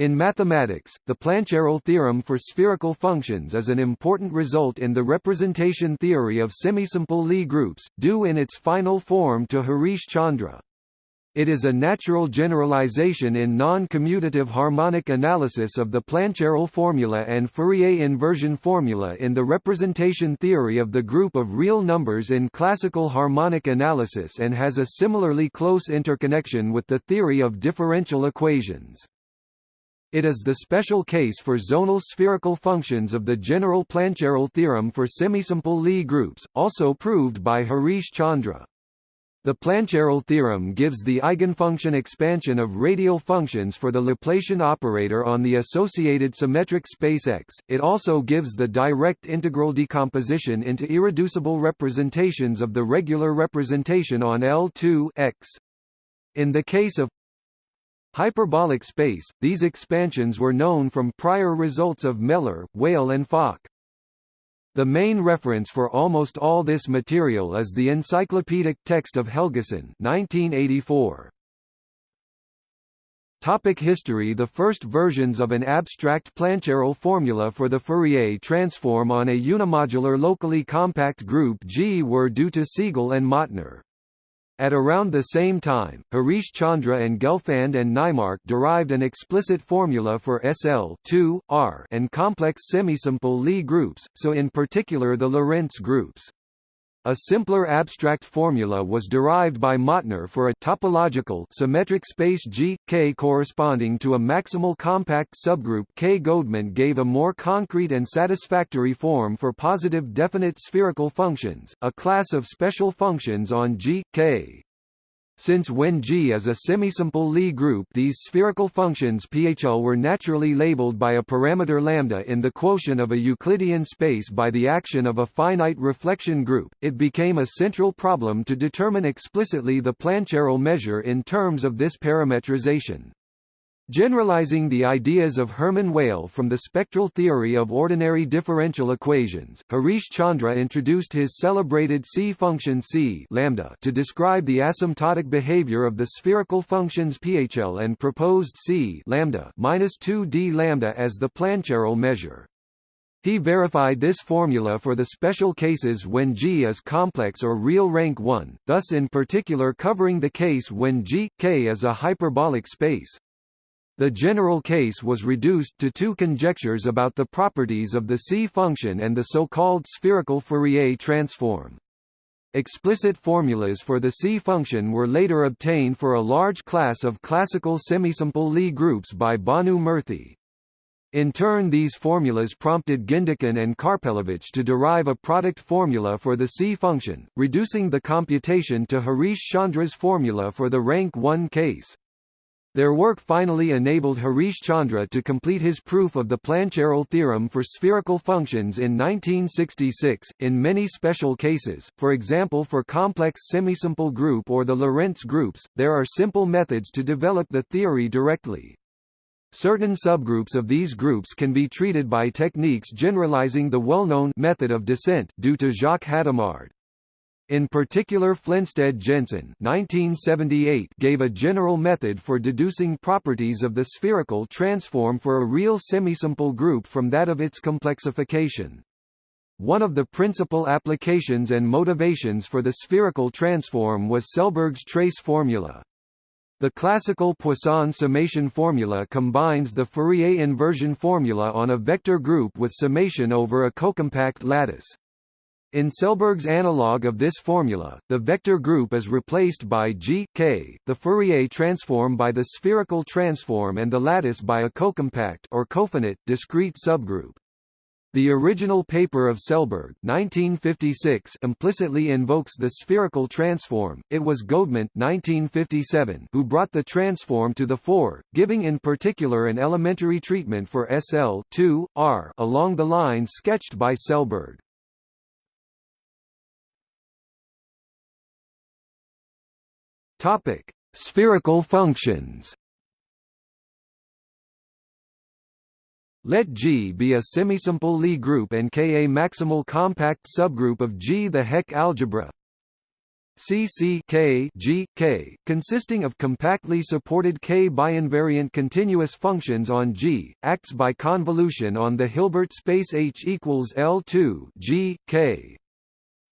In mathematics, the Plancherel theorem for spherical functions is an important result in the representation theory of semisimple Lie groups, due in its final form to Harish Chandra. It is a natural generalization in non-commutative harmonic analysis of the Plancherel formula and Fourier inversion formula in the representation theory of the group of real numbers in classical harmonic analysis and has a similarly close interconnection with the theory of differential equations. It is the special case for zonal spherical functions of the general Plancherel theorem for semisimple Lie groups, also proved by Harish Chandra. The Plancherel theorem gives the eigenfunction expansion of radial functions for the Laplacian operator on the associated symmetric space X. It also gives the direct integral decomposition into irreducible representations of the regular representation on L2 X. In the case of Hyperbolic space, these expansions were known from prior results of Mehler, Weyl and Fock. The main reference for almost all this material is the encyclopedic text of Helgason 1984. Topic history The first versions of an abstract Plancherel formula for the Fourier transform on a unimodular locally compact group G were due to Segal and Mautner. At around the same time, Harish Chandra and Gelfand and Naimark derived an explicit formula for SL 2, R and complex semisimple Lie groups, so in particular the Lorentz groups. A simpler abstract formula was derived by Mautner for a topological symmetric space G, K corresponding to a maximal compact subgroup K. Godement gave a more concrete and satisfactory form for positive definite spherical functions, a class of special functions on G, K. Since when G is a semisimple Lie group these spherical functions PHL were naturally labeled by a parameter lambda in the quotient of a Euclidean space by the action of a finite reflection group, it became a central problem to determine explicitly the Plancherel measure in terms of this parametrization. Generalizing the ideas of Hermann Weyl from the spectral theory of ordinary differential equations, Harish Chandra introduced his celebrated C function C lambda to describe the asymptotic behavior of the spherical functions PHL and proposed C lambda minus 2d lambda as the Plancherel measure. He verified this formula for the special cases when G is complex or real rank 1, thus in particular covering the case when G, K is a hyperbolic space. The general case was reduced to two conjectures about the properties of the C function and the so-called spherical Fourier transform. Explicit formulas for the C function were later obtained for a large class of classical semisimple Lie groups by Bhanu Murthy. In turn these formulas prompted Gindikin and Karpelevich to derive a product formula for the C function, reducing the computation to Harish Chandra's formula for the rank 1 case. Their work finally enabled Harish Chandra to complete his proof of the Plancherel theorem for spherical functions in 1966. In many special cases, for example for complex semisimple group or the Lorentz groups, there are simple methods to develop the theory directly. Certain subgroups of these groups can be treated by techniques generalizing the well-known method of descent due to Jacques Hadamard. In particular Flensted Jensen gave a general method for deducing properties of the spherical transform for a real semisimple group from that of its complexification. One of the principal applications and motivations for the spherical transform was Selberg's trace formula. The classical Poisson summation formula combines the Fourier inversion formula on a vector group with summation over a cocompact lattice. In Selberg's analog of this formula, the vector group is replaced by G K, the Fourier transform by the spherical transform and the lattice by a cocompact or cofinite discrete subgroup. The original paper of Selberg 1956 implicitly invokes the spherical transform. It was Godement 1957 who brought the transform to the fore, giving in particular an elementary treatment for SL 2 R along the lines sketched by Selberg. Topic: Spherical functions. Let G be a semisimple Lie group and K a maximal compact subgroup of G. The Hecke algebra CC K G K, consisting of compactly supported K biinvariant continuous functions on G, acts by convolution on the Hilbert space H equals L2 G K.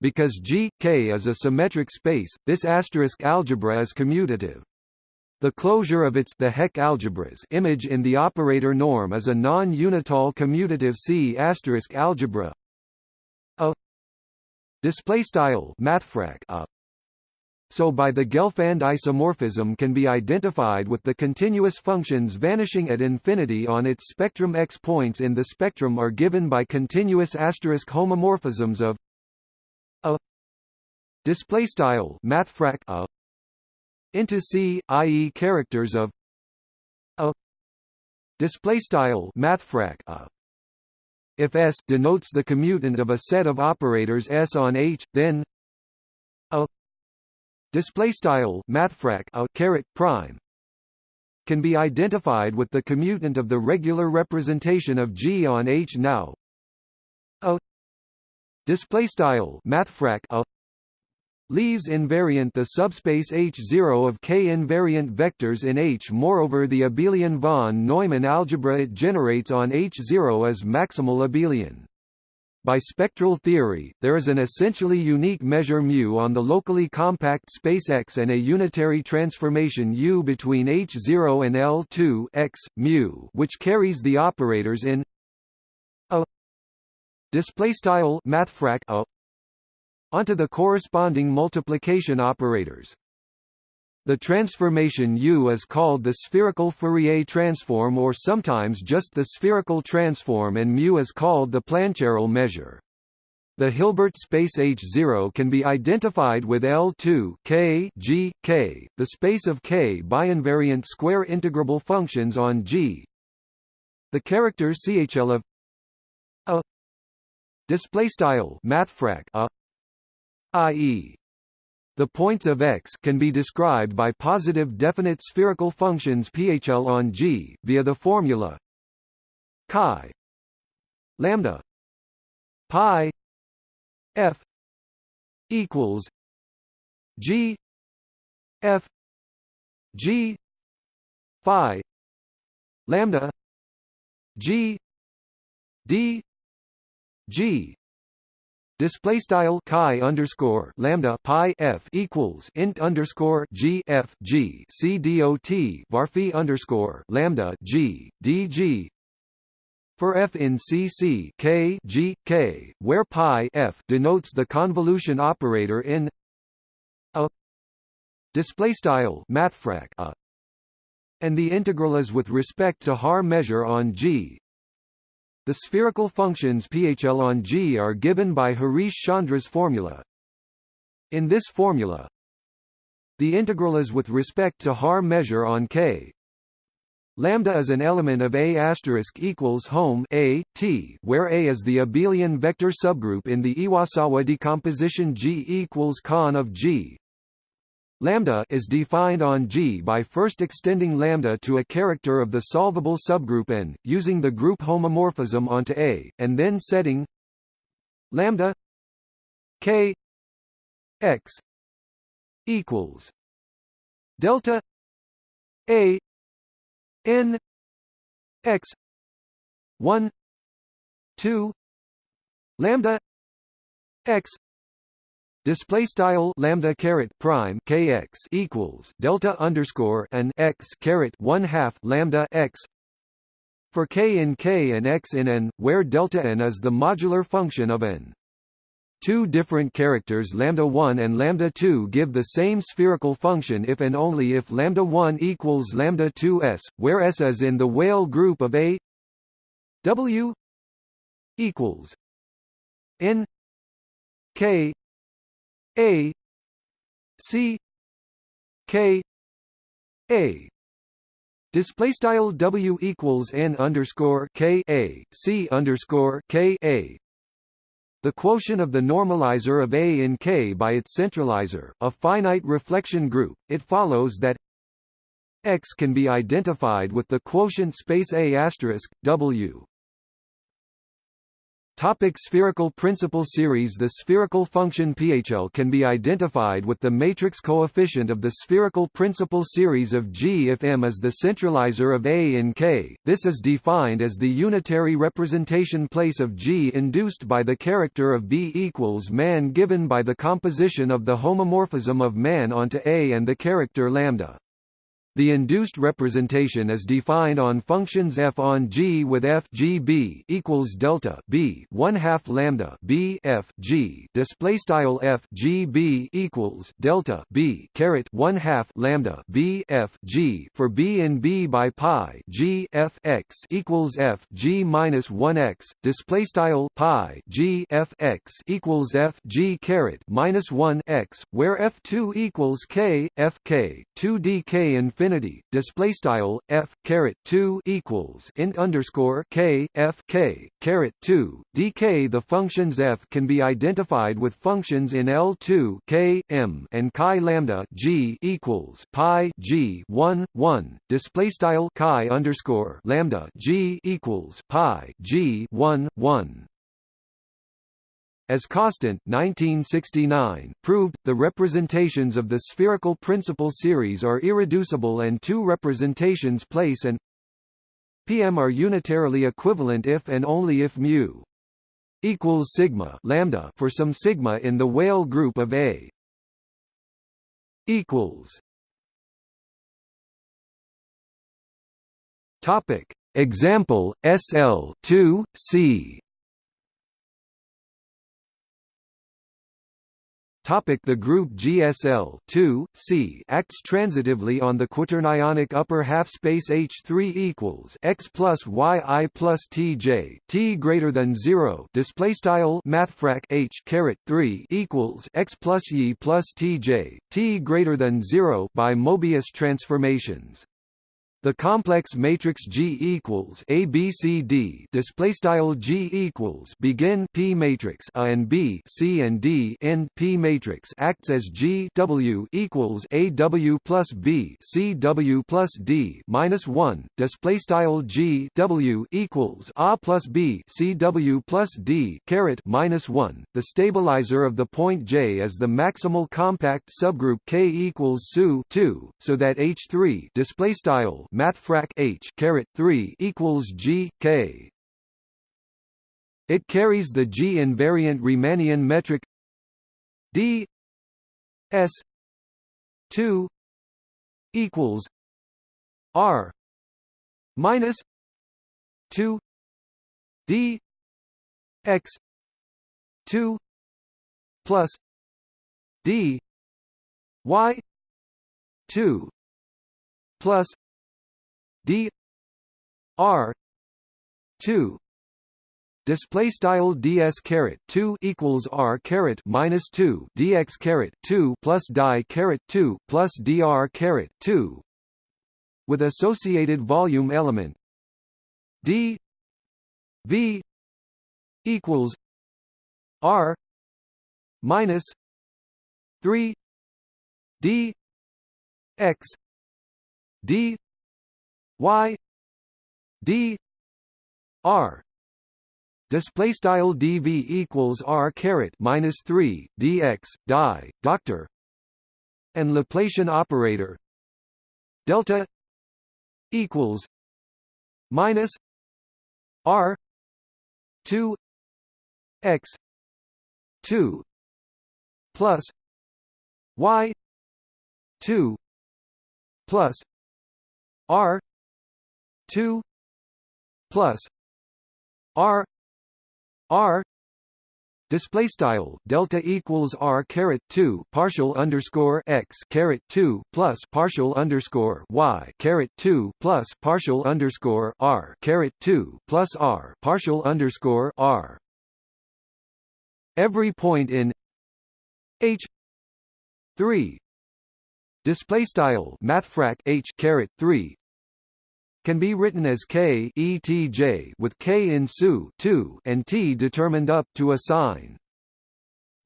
Because G K is a symmetric space, this asterisk algebra is commutative. The closure of its the Hecke algebras image in the operator norm is a non-unital commutative C asterisk algebra. A display style mathfrak a so by the Gelfand isomorphism can be identified with the continuous functions vanishing at infinity on its spectrum x points in the spectrum are given by continuous asterisk homomorphisms of display style mathfrak a into c i.e. characters of a display style mathfrak a if S denotes the commutant of a set of operators S on H, then a display style mathfrak a caret prime can be identified with the commutant of the regular representation of G on H now a display style mathfrak a leaves invariant the subspace H0 of K invariant vectors in H. Moreover the abelian von Neumann algebra it generates on H0 is maximal abelian. By spectral theory, there is an essentially unique measure μ on the locally compact space X and a unitary transformation U between H0 and L2 X, μ, which carries the operators in a mathfrak a onto the corresponding multiplication operators. The transformation U is called the spherical Fourier transform or sometimes just the spherical transform and mu is called the Plancherel measure. The Hilbert space H0 can be identified with L2 K G K, the space of K biinvariant square integrable functions on G. The character CHL of a display style mathfrak a i.e the points of X can be described by positive definite spherical functions PHL on G, via the formula chi lambda pi f equals G f G phi lambda G D G Display style chi underscore lambda pi f equals int underscore g f g c dot varphi underscore lambda g d g. For f in CC k g k, where pi f denotes the convolution operator in a display style mathfrak a, and the integral is with respect to Haar measure on G, the spherical functions PHL on G are given by Harish Chandra's formula. In this formula, the integral is with respect to Haar measure on K. Lambda is an element of A asterisk equals home A T, where A is the abelian vector subgroup in the Iwasawa decomposition G equals con of G. Lambda is defined on G by first extending lambda to a character of the solvable subgroup N, using the group homomorphism onto A, and then setting lambda k x equals delta A N x 1 2 lambda x display style lambda caret prime kx equals delta underscore and x caret one half lambda x for k in k and x in n, where delta n is the modular function of n. Two different characters lambda 1 and lambda 2 give the same spherical function if and only if lambda 1 equals lambda 2s, where s is in the Weyl group of A w equals n k a C K A. Display style W equals N underscore K A C underscore K A. The quotient of the normalizer of A in K by its centralizer, a finite reflection group, it follows that X can be identified with the quotient space A asterisk, W Topic spherical principal series The spherical function PHL can be identified with the matrix coefficient of the spherical principal series of G if M is the centralizer of A in K. This is defined as the unitary representation place of G induced by the character of B equals man given by the composition of the homomorphism of man onto A and the character lambda. The induced representation is defined on functions f on g with f g b equals delta b one half lambda b f g. Display style f g b equals delta b caret one half lambda b f g. For b in b by pi g f x equals f g minus one x. Display style pi g f x equals f g caret minus one x where f two equals k f k two d k infinity infinity display style f caret 2 equals int underscore k f k caret 2 dk. The functions f can be identified with functions in L2 k m and chi lambda g equals pi g 1 1 display style chi underscore lambda g equals pi g 1 1 as Kostant 1969 proved, the representations of the spherical principal series are irreducible and two representations place and PM are unitarily equivalent if and only if mu equals sigma lambda for some sigma in the Weyl group of A equals Topic. Example SL 2 C Topic the group GSL 2, C acts transitively on the quaternionic upper half space H3 equals x plus y i plus tj t greater than zero display style mathfrak H caret 3 equals x plus y plus tj t greater than zero by Mobius transformations. The complex matrix G equals A B C D display style G equals begin P matrix A and B C and D end P matrix acts as G W equals A W plus B C W plus D minus one display style G W equals A plus B C W plus D caret minus one. The stabilizer of the point J is the maximal compact subgroup K equals SU two, so that H three display style mathfrak h caret 3 equals g k. It carries the G invariant Riemannian metric d s 2 equals r minus 2 d x 2 plus d y 2 plus d r 2 display style ds caret 2 equals r caret minus 2 dx caret 2 plus die caret 2 plus dr caret 2 with associated volume element. D v equals r minus 3 d x d y d r. Display style dv equals r caret minus 3 dx die doctor. And Laplacian operator delta equals minus r 2 x 2 plus y 2 plus r 2 plus r r display style delta equals r caret 2 partial underscore x caret 2 plus partial underscore y caret 2 plus partial underscore r caret 2 plus r partial underscore r. Every point in h 3 display style mathfrak h caret 3 can be written as k etj with k in SU 2 and t determined up to a sign.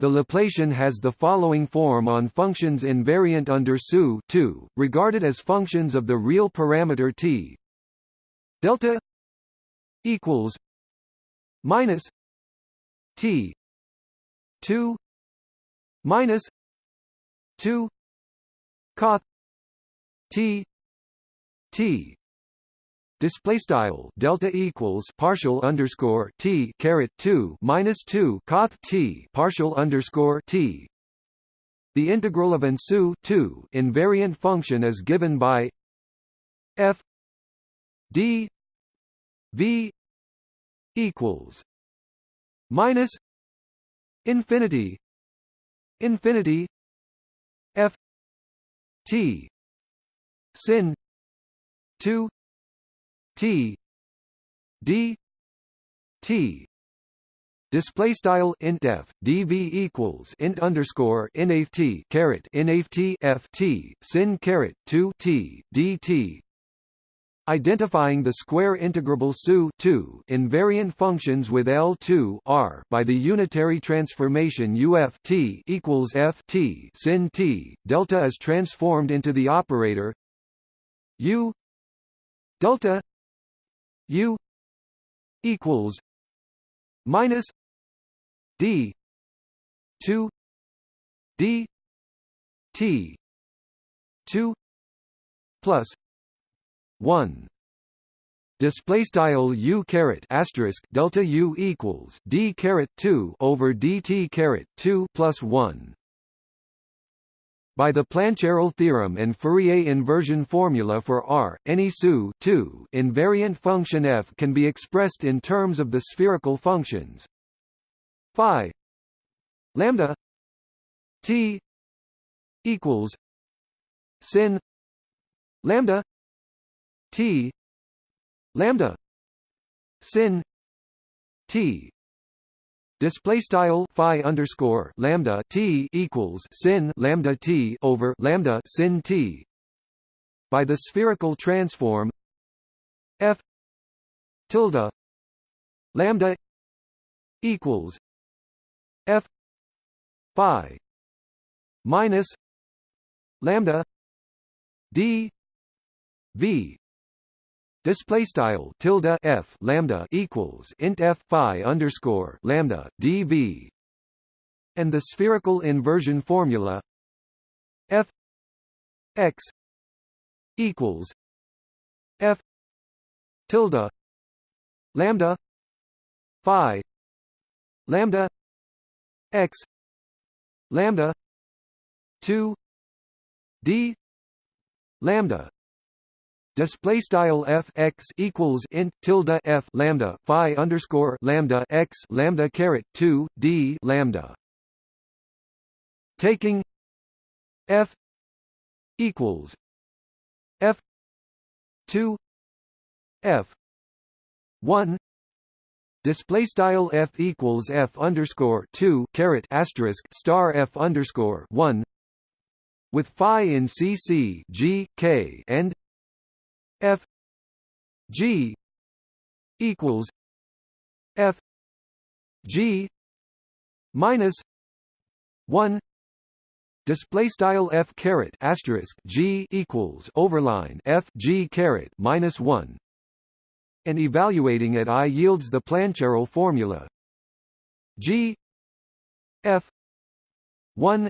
The Laplacian has the following form on functions invariant under SU 2, regarded as functions of the real parameter t. Delta equals minus T two minus two Coth T T display style delta equals partial underscore t caret 2 minus 2 coth t partial underscore t. The integral of an SU 2 invariant function is given by f d v equals minus infinity infinity f t sin 2 t. D. T. Display style int f dv equals int underscore nft caret nft ft sin caret two t dt. Identifying the square integrable SU 2 invariant functions with L2 R by the unitary transformation UF t equals ft sin t delta is transformed into the operator U delta U equals minus D two D T two plus one. Display style u caret asterisk delta u equals d caret 2 over dt caret 2 plus 1 by the Plancherel theorem and Fourier inversion formula for R, any SU invariant function f can be expressed in terms of the spherical functions. Phi lambda t equals sin lambda t lambda sin t Display style phi underscore lambda t equals sin lambda t over lambda sin t. By the spherical transform f tilde lambda equals f phi minus lambda d v Display style tilde f lambda equals int f phi underscore lambda dv, and the spherical inversion formula f x equals f tilde lambda phi lambda x lambda 2 d lambda Display style f x equals int tilde f lambda phi underscore lambda x lambda caret two d lambda. Taking f equals f two f one display style f equals f underscore two caret asterisk star f underscore one with phi in CC G K and F G equals F G minus one display style f caret asterisk g equals overline f g caret minus one, and evaluating at i yields the Plancherel formula. G f one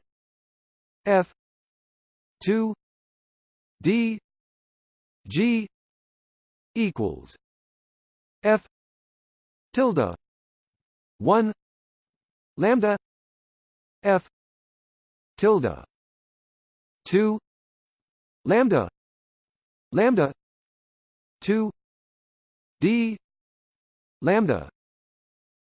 f two d G equals F tilde one lambda F tilde two lambda lambda two D lambda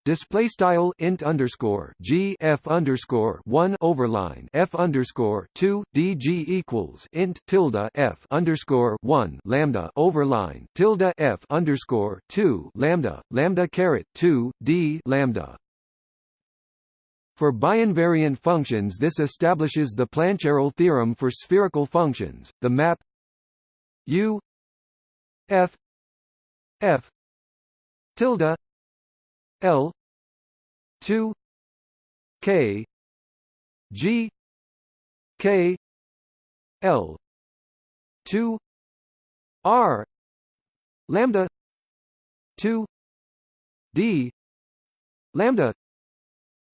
Display style int underscore g f underscore one overline f underscore two dg equals int tilde f underscore one lambda overline tilde f underscore two lambda lambda caret two d lambda. For biinvariant functions, this establishes the Plancherel theorem for spherical functions. The map u f f tilde L two K G K L two R lambda two D lambda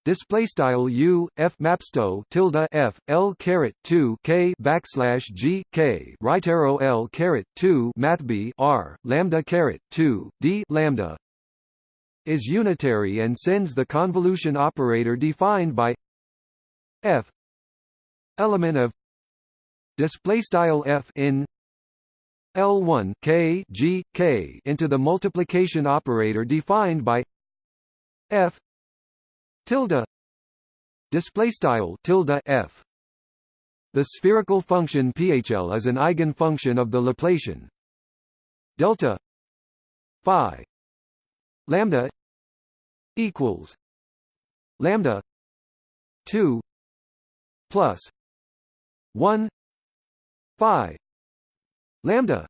display style u f mapsto tilde f l caret 2 k backslash g k right arrow l caret 2 mathb r lambda caret 2 d lambda is unitary and sends the convolution operator defined by f element of display style f in L1 k g k into the multiplication operator defined by f tilde display style tilde f. The spherical function phl is an eigenfunction of the Laplacian delta phi lambda equals lambda 2 plus 1 phi lambda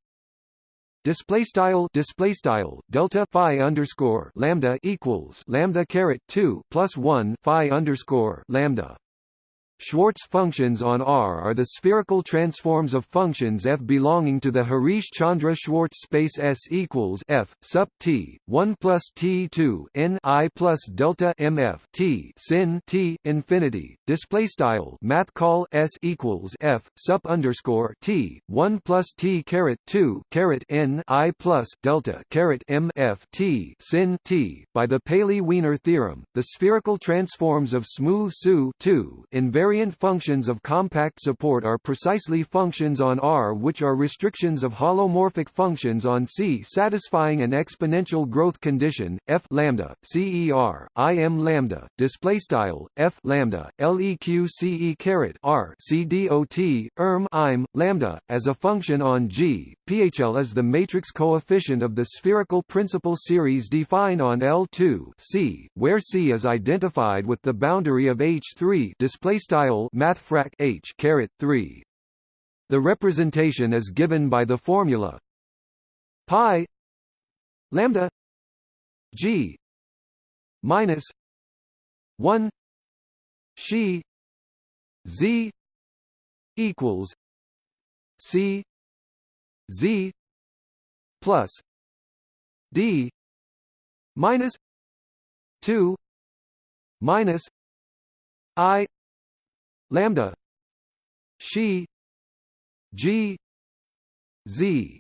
display style display style delta phi underscore lambda equals lambda caret 2 plus 1 phi underscore lambda Schwartz functions on R are the spherical transforms of functions f belonging to the Harish-Chandra-Schwartz space S equals f sub t 1 plus t 2 n i plus delta mf t sin t infinity. Display style math call S equals f sub underscore t 1 plus t caret 2 caret n i plus delta caret mf t sin t. By the Paley-Wiener theorem, the spherical transforms of smooth SU 2 invariant Invariant functions of compact support are precisely functions on R which are restrictions of holomorphic functions on C satisfying an exponential growth condition f lambda cer im lambda display style f lambda leq caret r c dot erm im lambda as a function on G PHL is the matrix coefficient of the spherical principal series defined on L2 C where C is identified with the boundary of H3 display style style mathfrak h caret 3 the representation is given by the formula pi lambda g minus 1 she z equals c z plus d minus 2 minus i lambda she g z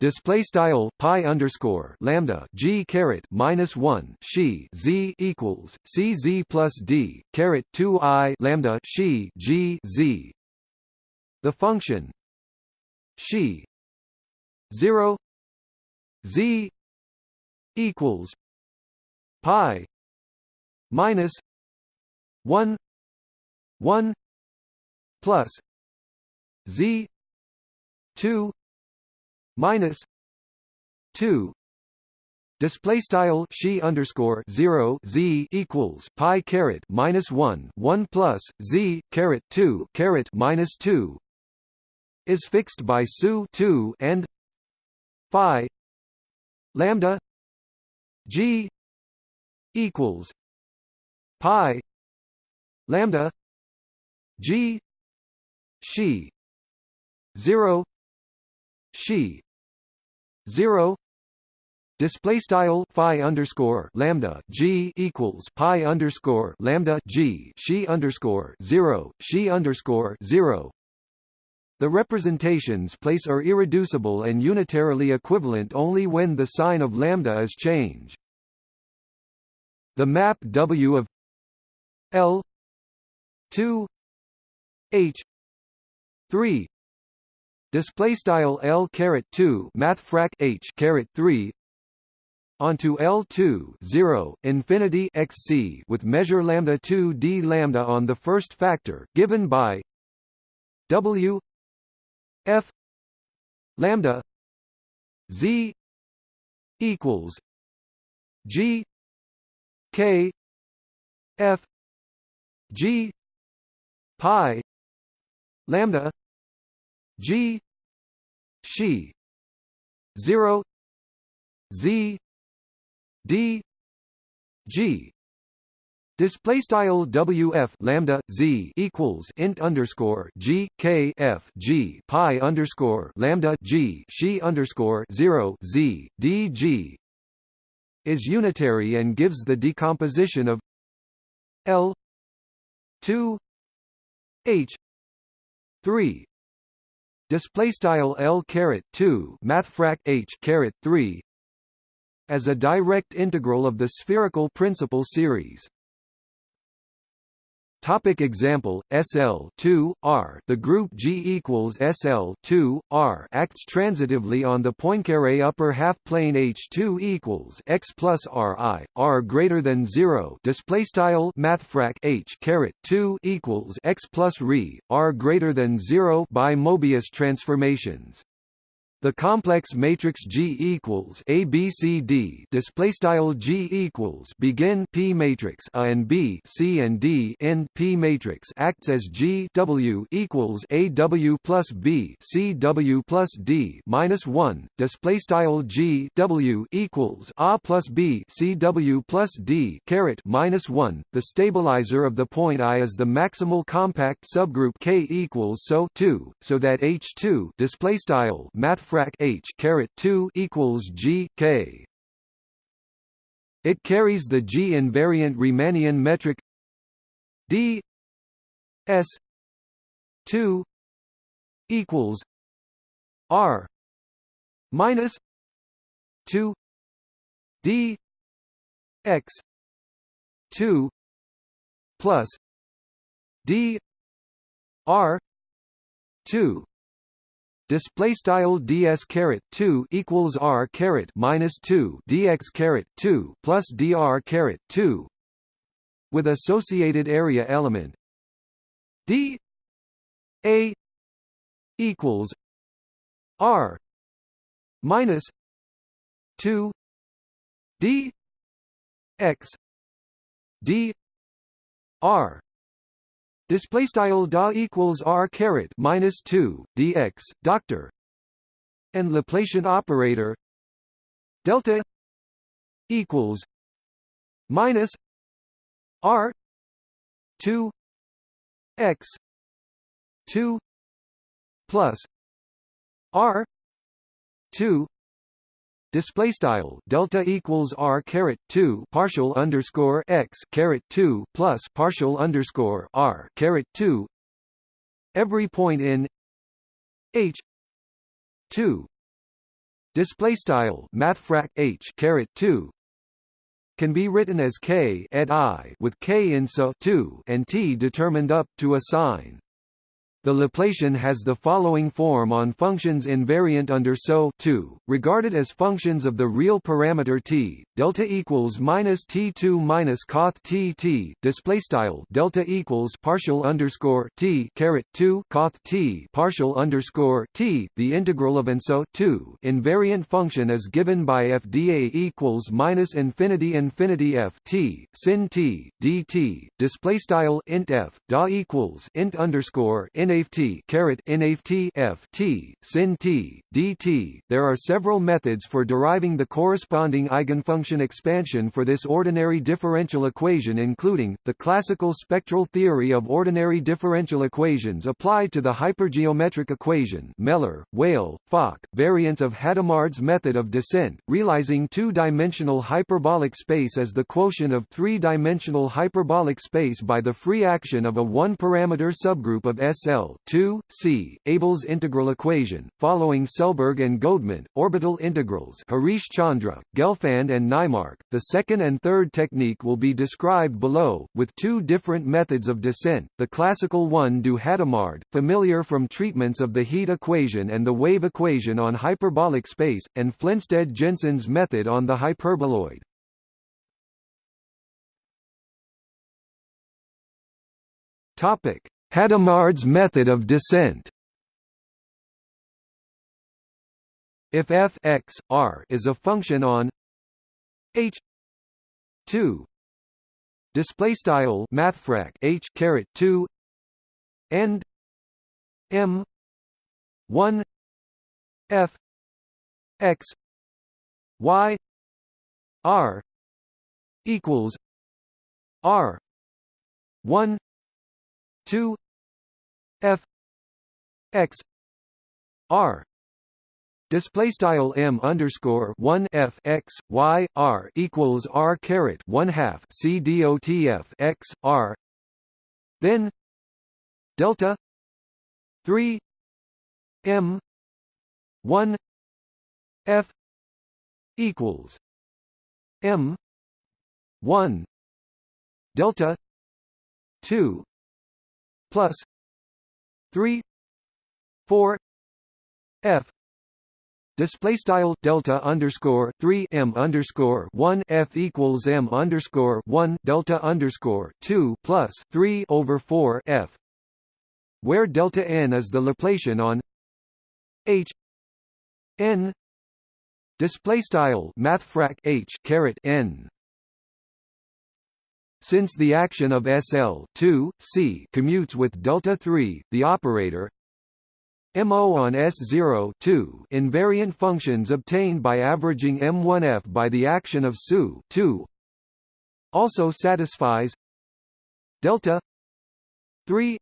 display style pi underscore lambda g caret minus one she z equals c z plus d caret two i lambda she g z. The function she zero z equals pi minus one 1 plus z 2 minus 2 Display style she underscore zero z equals pi caret minus one one plus z caret two caret minus two is fixed by su two and phi lambda g equals pi lambda G. She. Zero. She. Zero. Display style phi underscore lambda g equals pi underscore lambda g she underscore zero she underscore zero. The representations place are irreducible and unitarily equivalent only when the sign of lambda is changed. The map W of L 2 H. three. Display style L caret 2 math frac H caret 3 onto L2 0 infinity xc with measure lambda 2 d lambda on the first factor given by W f lambda z equals g k f g pi lambda g she 0 z d g. Display style WF lambda Z equals int underscore G K F G pi underscore lambda G she underscore zero Z D G is unitary and gives the decomposition of L two H three. Display style L caret 2 mathfrak H caret 3 as a direct integral of the spherical principal series Topic example SL 2 R. The group G equals SL 2 R acts transitively on the Poincare upper half plane H2 equals X plus RI R greater than 0 display style H caret 2 equals X plus RE R greater than 0 by Mobius transformations the complex matrix G equals A B C D display style G equals begin P matrix A and B C and D end P matrix acts as G W equals A W plus B C W plus D minus one display style G W equals A plus B C W plus D caret minus one. The stabilizer of the point I is the maximal compact subgroup K equals so two so that H two display style math frac H caret 2 equals G K. It carries the G invariant Riemannian metric D S 2 equals R minus 2 D X 2 plus D R 2 display style ds caret 2 equals r caret minus 2 dx caret 2 plus dr caret 2 with associated area element d a equals r minus 2 d x d r Display style da equals r caret minus two dx doctor, and Laplacian operator delta equals minus r two x two plus r two display style delta equals r caret 2 partial underscore x caret 2 plus partial underscore r caret 2 every point in h 2 display style mathfrak h caret 2 can be written as k et i with k in so 2 and t determined up to a sign the Laplacian has the following form on functions invariant under SO 2, regarded as functions of the real parameter t. Delta equals minus t2 minus coth t t. Display style delta equals partial underscore t caret 2 coth t partial underscore t. The integral of an SO 2 invariant function is given by f dA equals minus infinity infinity f t sin t dt. Display style int f da equals int underscore in nft caret nft f t sin t dt. There are several methods for deriving the corresponding eigenfunction expansion for this ordinary differential equation including, the classical spectral theory of ordinary differential equations applied to the hypergeometric equation Mehler, Weyl, Fock, variants of Hadamard's method of descent, realizing two-dimensional hyperbolic space as the quotient of three-dimensional hyperbolic space by the free action of a one-parameter subgroup of SL L 2, C, Abel's integral equation, following Selberg and Godement, orbital integrals Harish Chandra, Gelfand and Naimark. The second and third technique will be described below, with two different methods of descent, the classical one du Hadamard, familiar from treatments of the heat equation and the wave equation on hyperbolic space, and Flensted-Jensen's method on the hyperboloid. Topic: Hadamard's method of descent. If f x r is a function on h 2 display style mathfrak h caret 2 and m 1 f x y r equals r 1 2 f x r Display style m underscore one f x y r equals r caret one half c dot f x r. Then delta three m one f equals m one delta two plus three four f. Display style delta underscore 3 m underscore 1 f equals m underscore 1 delta underscore 2 plus 3 over 4 f where delta n is the Laplacian on h. N. Display style mathfrak h caret n since the action of SL 2, C commutes with delta 3, the operator MO on S0 2 invariant functions obtained by averaging M1F by the action of SU 2 also satisfies delta 3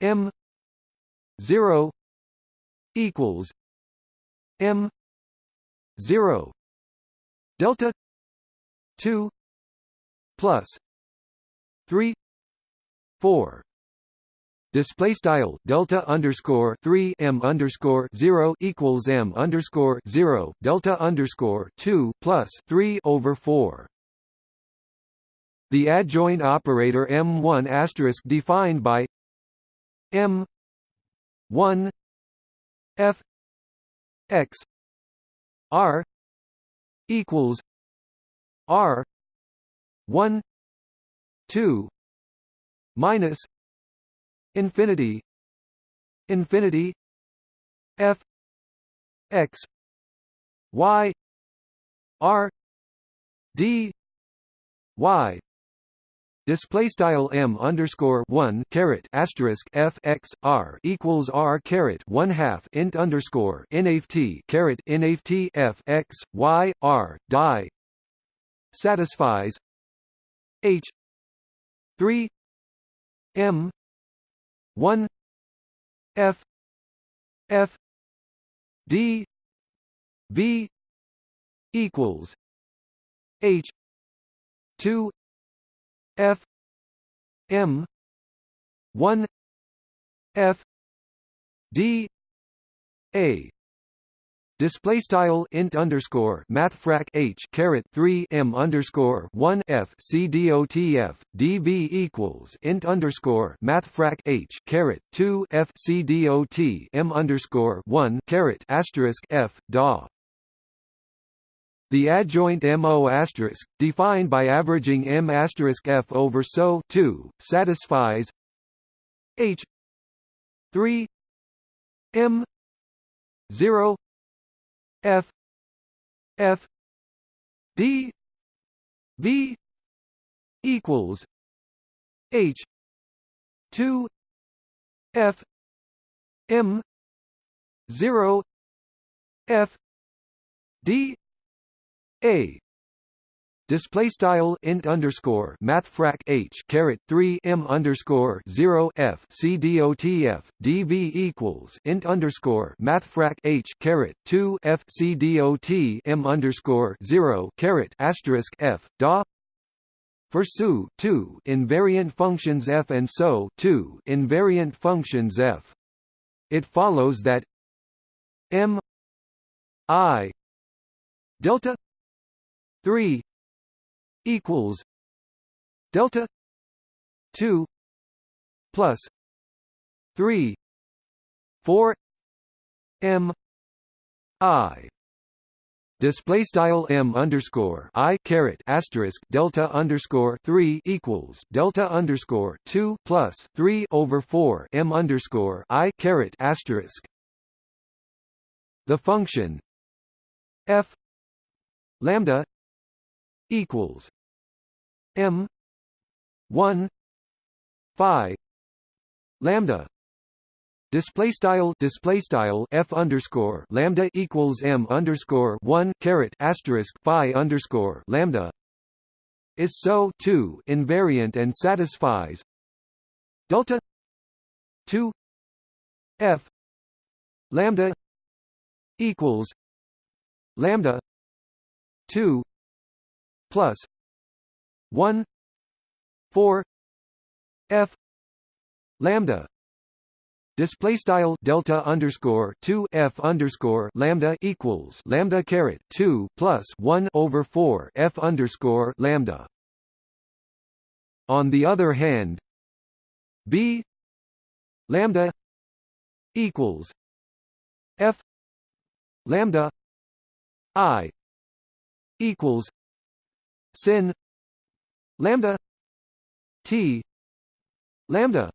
M 0 equals M 0 delta 2 plus 3 4 display style delta underscore 3 m underscore 0 equals m underscore 0 delta underscore 2 plus 3 over 4 the adjoint operator m1 asterisk defined by m 1 f x r equals r 1 2 minus infinity infinity f x y r d y. Display style m underscore one caret asterisk f x r equals r caret one half int underscore nft caret nft f x y r die satisfies h. three. M. 1 f. F. D. V. equals h. 2 f. M. 1 f. D. A Display style int underscore mathfrak h caret three m underscore one f c dv equals int underscore mathfrak h caret two f c dot m underscore one caret asterisk f da. The adjoint MO asterisk, defined by averaging M asterisk F over SO 2, satisfies H 3 M 0 F F D V equals H two F M zero F D A display style int underscore mathfrak h caret 3 m underscore 0 f c equals int underscore mathfrak h caret 2 f c dot m underscore 0 caret asterisk f da for SU 2 invariant functions f and SO 2 invariant functions f. It follows that m i delta 3 equals delta 2 plus 3 4 m i. Display style m underscore i caret asterisk delta underscore 3 equals delta underscore 2 plus 3 over 4 m underscore i caret asterisk. The function f lambda equals m 1 phi lambda display style display style f underscore lambda equals m underscore 1 caret asterisk phi underscore lambda is so too invariant and satisfies delta 2 f lambda equals lambda 2 plus 1 4 f lambda display style delta underscore 2 f underscore lambda equals lambda caret 2 plus 1 over 4 f underscore lambda. On the other hand b lambda equals f lambda i equals sin lambda t lambda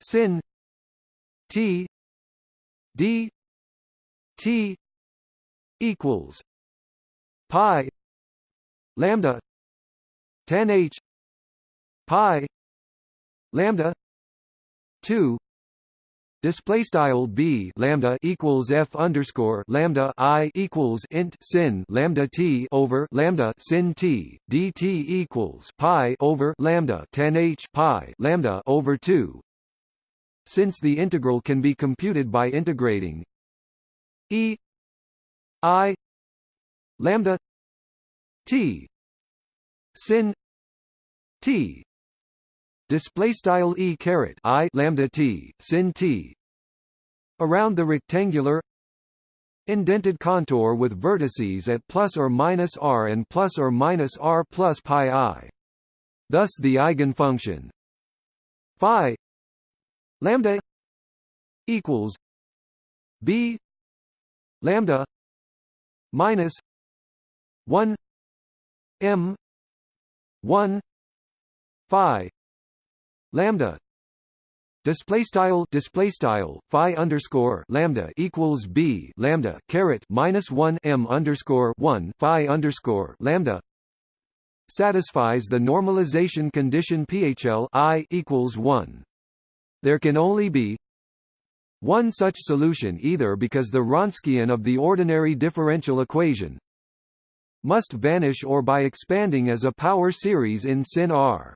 sin t d t equals pi lambda tan h pi lambda 2 Display style b lambda equals f underscore lambda i equals int sin lambda t over lambda sin t dt equals pi over lambda tan h pi lambda over two. Since the integral can be computed by integrating e i lambda t sin t display style e caret i lambda t sin t. Around the rectangular indented contour with vertices at plus or minus r and plus or minus r plus pi i. Thus the eigenfunction. Phi lambda equals b lambda minus 1 m 1 phi lambda display style display style phi underscore lambda equals b lambda caret minus 1 m underscore 1 phi underscore lambda satisfies the normalization condition phl i equals 1 there can only be one such solution either because the Wronskian of the ordinary differential equation must vanish or by expanding as a power series in sin R.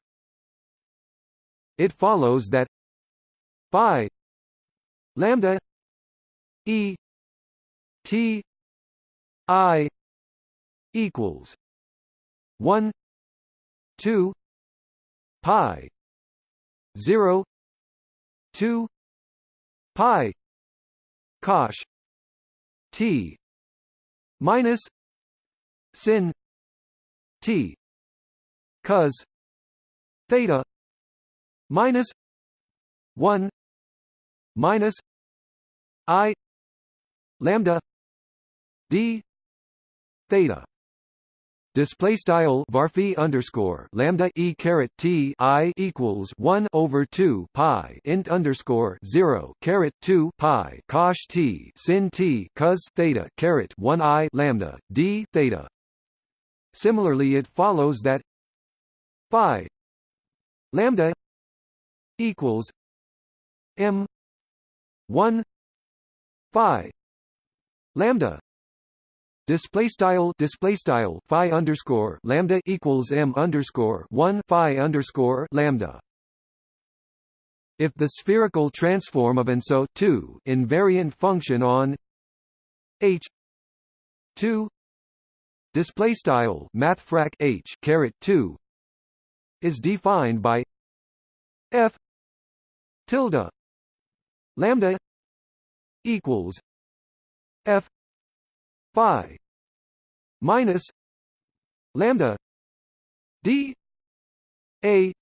It follows that phi lambda e t i equals 1 2 pi 0 2 pi cosh t minus sin t cos theta minus 1 minus i lambda d theta display style varphi underscore lambda e caret t i equals one over two pi int underscore zero caret two pi cosh t sin t cos theta caret one i lambda d theta. Similarly, it follows that phi lambda equals m one phi lambda display style display style phi underscore lambda equals m underscore one phi underscore lambda. If the spherical transform of an SO two invariant function on h two display style mathfrak h caret two is defined by f tilde lambda equals f phi minus lambda d a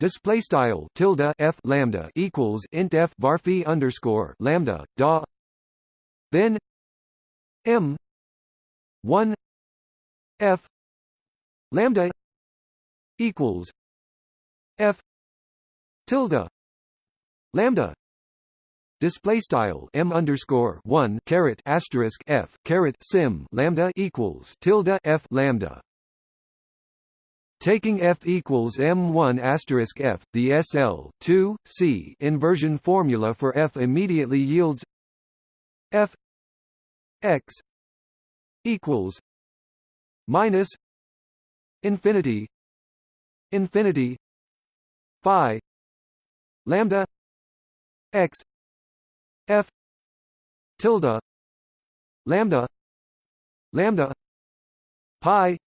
display style tilde f lambda equals int f varphi underscore lambda da then m 1 f lambda equals f tilde lambda display style m underscore one caret asterisk f caret sim lambda equals tilde f lambda. Taking f equals m1 asterisk f, the SL 2 c inversion formula for f immediately yields f x equals minus infinity infinity phi lambda x f tilde lambda lambda pi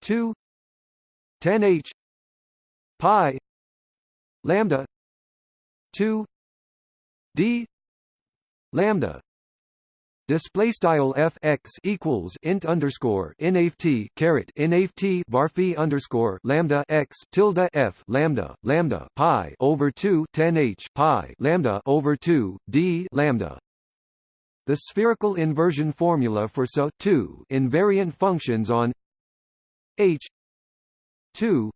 2 10 h pi lambda 2 d lambda Display style f x equals int underscore nft caret nft varphi underscore lambda x tilde f lambda lambda pi over 2 10 h pi lambda over 2 d lambda. The spherical inversion formula for SO 2 invariant functions on h 2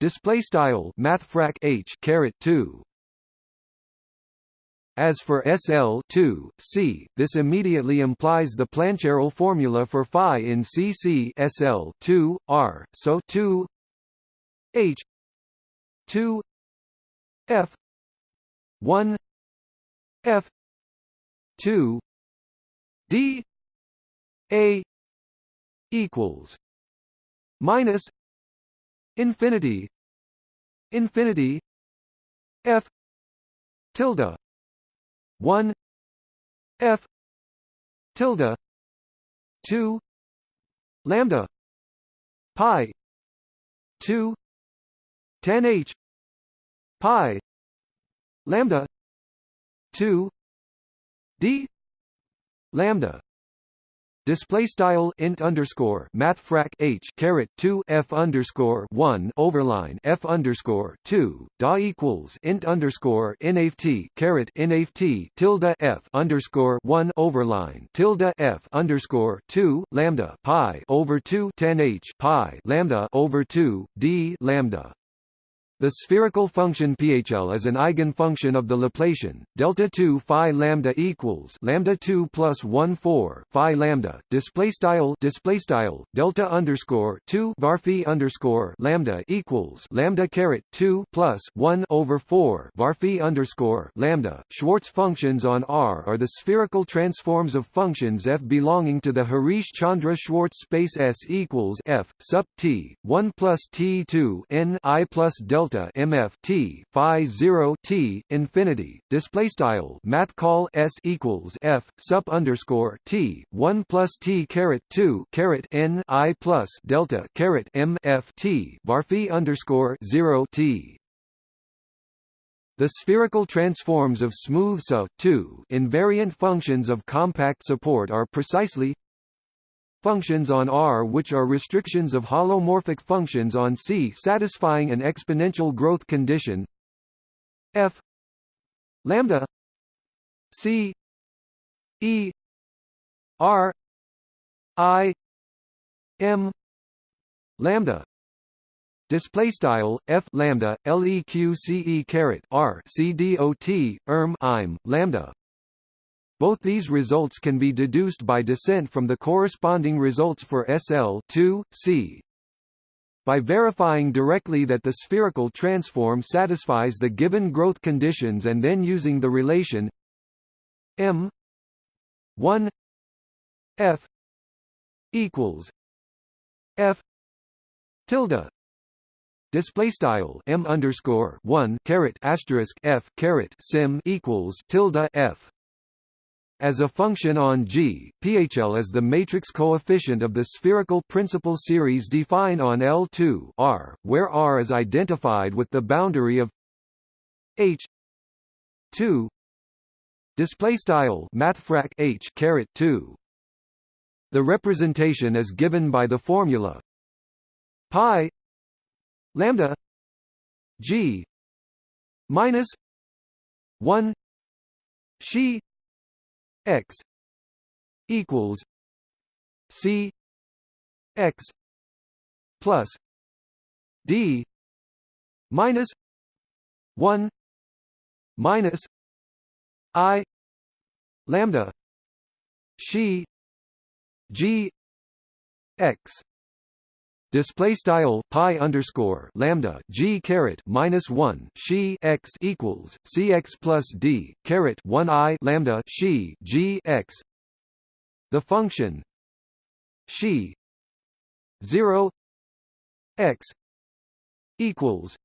display style mathfrak h caret 2 as for SL2, C, this immediately implies the Plancherel formula for phi in CC SL2, R, so 2 H 2 F 1 F 2 D A equals minus infinity infinity F tilde 1 f tilde 2 lambda pi 2 10 h pi lambda 2 d lambda display style int underscore mathfrak h caret 2 f underscore 1 overline f underscore 2 da equals int underscore nft caret nft tilde f underscore 1 overline tilde f underscore 2 lambda pi over 2 10 h pi lambda over 2 d lambda the spherical function PHL is an eigenfunction of the Laplacian. Delta 2 phi lambda equals lambda 2 plus 1 4 phi lambda. Display style display style delta underscore 2 varphi underscore lambda equals lambda caret 2 plus 1 over 4 varphi underscore lambda. Schwartz functions on R are the spherical transforms of functions f belonging to the Harish Chandra Schwartz space S equals f sub t. 1 plus t 2 n i plus delta delta mf t phi 0 t infinity display style math call s equals f sup underscore t 1 plus t caret 2 caret n i plus delta caret m f t varphi underscore 0 t. The spherical transforms of smooth SO 2 invariant functions of compact support are precisely functions on R which are restrictions of holomorphic functions on C satisfying an exponential growth condition. F lambda c e r i m lambda. Display style f lambda leq caret r c dot erm im lambda both these results can be deduced by descent from the corresponding results for SL 2, C. By verifying directly that the spherical transform satisfies the given growth conditions and then using the relation m 1 f equals f tilde display style m underscore 1 caret asterisk f caret sim equals tilde f as a function on G, PHL is the matrix coefficient of the spherical principal series defined on L2 R, where R is identified with the boundary of H 2 display style mathfrak H caret 2 the representation is given by the formula pi lambda g minus 1 she x equals c x plus d minus 1 minus i lambda she g x display style pi underscore lambda g caret minus one she x equals cx plus d caret one i lambda she g x. The function she zero x equals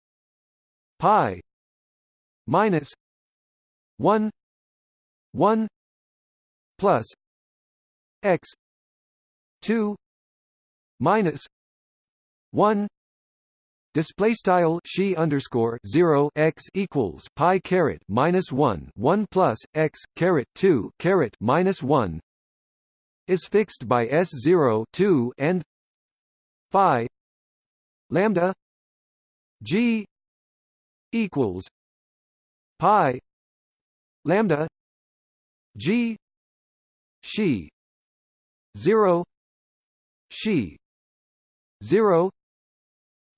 pi minus one one plus x 2 minus 1 Display style she underscore zero x equals pi caret minus one one plus x caret two caret minus one is fixed by s zero two and phi lambda g equals pi lambda g she zero she zero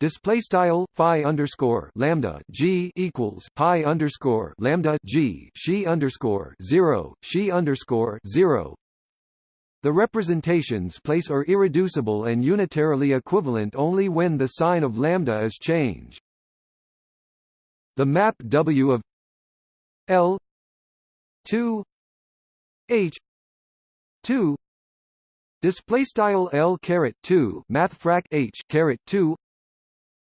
Display style phi underscore lambda g equals pi underscore lambda g she underscore zero she underscore zero. The representations place are irreducible and unitarily equivalent only when the sign of lambda is changed. The map W of L two H two display style L caret two math frac H caret two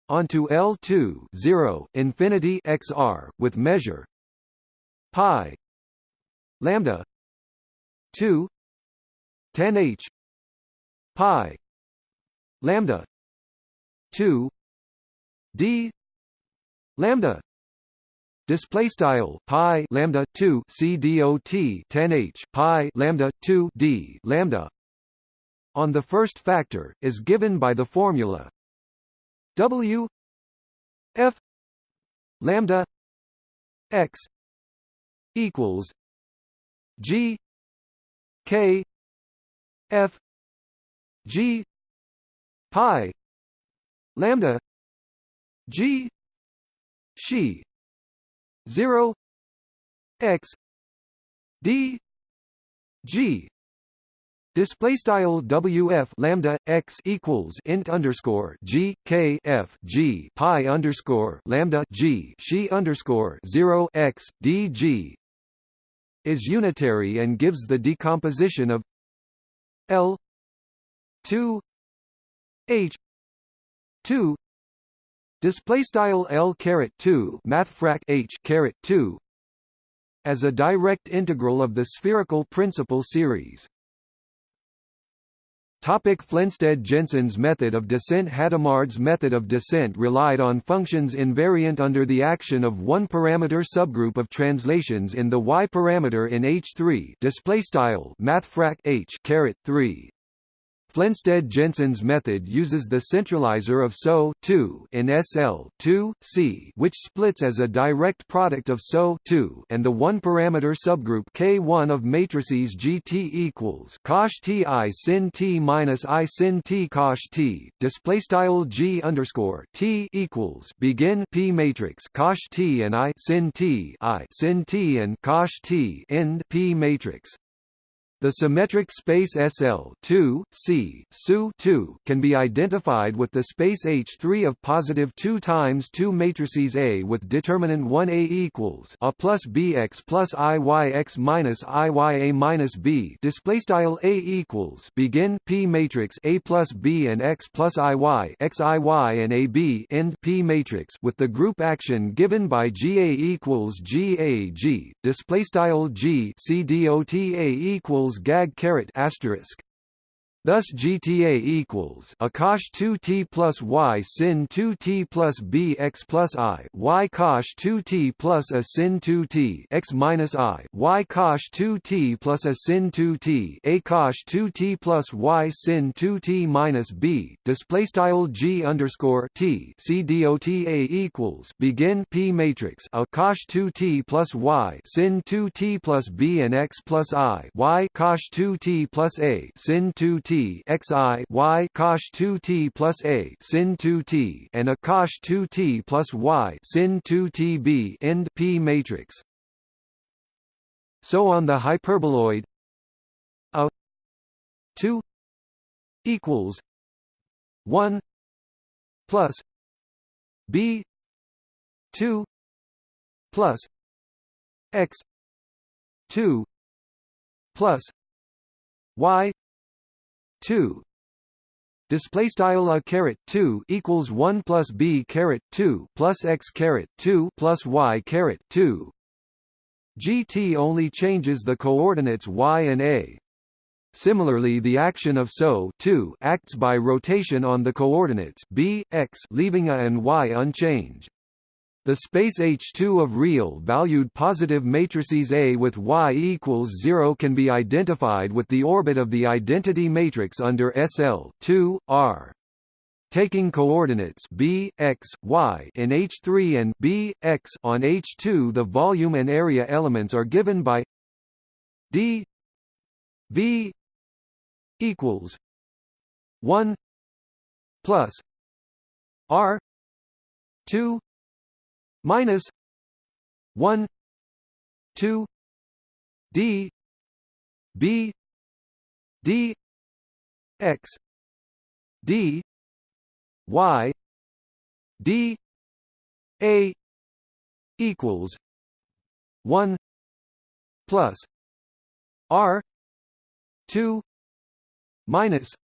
onto L2 0 infinity xr with measure pi lambda 2 10 h pi lambda 2 d lambda display style pi lambda 2 c dot 10 h pi lambda 2 d lambda on the first factor is given by the formula W F lambda x equals G K F G pi lambda G she zero x D G Display style WF lambda x equals int underscore G K F G pi underscore lambda G she underscore zero x D G is unitary and gives the decomposition of L two H two display style L caret two math frac H caret two as a direct integral of the spherical principal series. Topic Flensted-Jensen's method of descent Hadamard's method of descent relied on functions invariant under the action of one parameter subgroup of translations in the y parameter in H3 display style mathfrak H caret 3 Flensted-Jensen's method uses the centralizer of SO in SL C, which splits as a direct product of SO and the one-parameter subgroup K1 of matrices GT equals cosh T I sin T minus I sin T cosh T. Display style G underscore T equals begin P matrix cosh T and I sin T I sin T and cosh T end P matrix. The symmetric space SL 2, C, SU 2 can be identified with the space H3 of positive 2 times 2 matrices A with determinant 1A equals A plus BX plus IYX minus IYA minus B. Display style A equals begin P matrix A plus B and X plus IY XIY and AB end P matrix with the group action given by GA equals GAG display style G C dot A equals equals gag caret asterisk Thus GTA equals a cosh 2t plus y sin 2t plus b x plus i y cosh 2t plus a sin 2t x minus i y cosh 2t plus a sin 2t a cosh 2t plus y sin 2t minus b display style g underscore t c dot a equals begin p matrix a cosh 2t plus y sin 2t plus b and x plus i y cosh 2t plus a sin 2t t x i y cosh 2t plus a sin 2t and a cosh 2t plus y sin 2t end p matrix. So on the hyperboloid a 2 equals 1 plus b 2 plus x 2 plus y 2 display style a caret 2 equals 1 plus b caret 2 plus x caret 2 plus y caret 2 gt only changes the coordinates y and a. Similarly the action of SO 2 acts by rotation on the coordinates b, x leaving a and y unchanged. The space H2 of real-valued positive matrices A with Y equals 0 can be identified with the orbit of the identity matrix under SL 2, R. Taking coordinates b, x, y in H3 and b, x on H2 the volume and area elements are given by d v equals 1 plus r 2 minus 1 2 d b d x d y d a equals 1 plus r 2 minus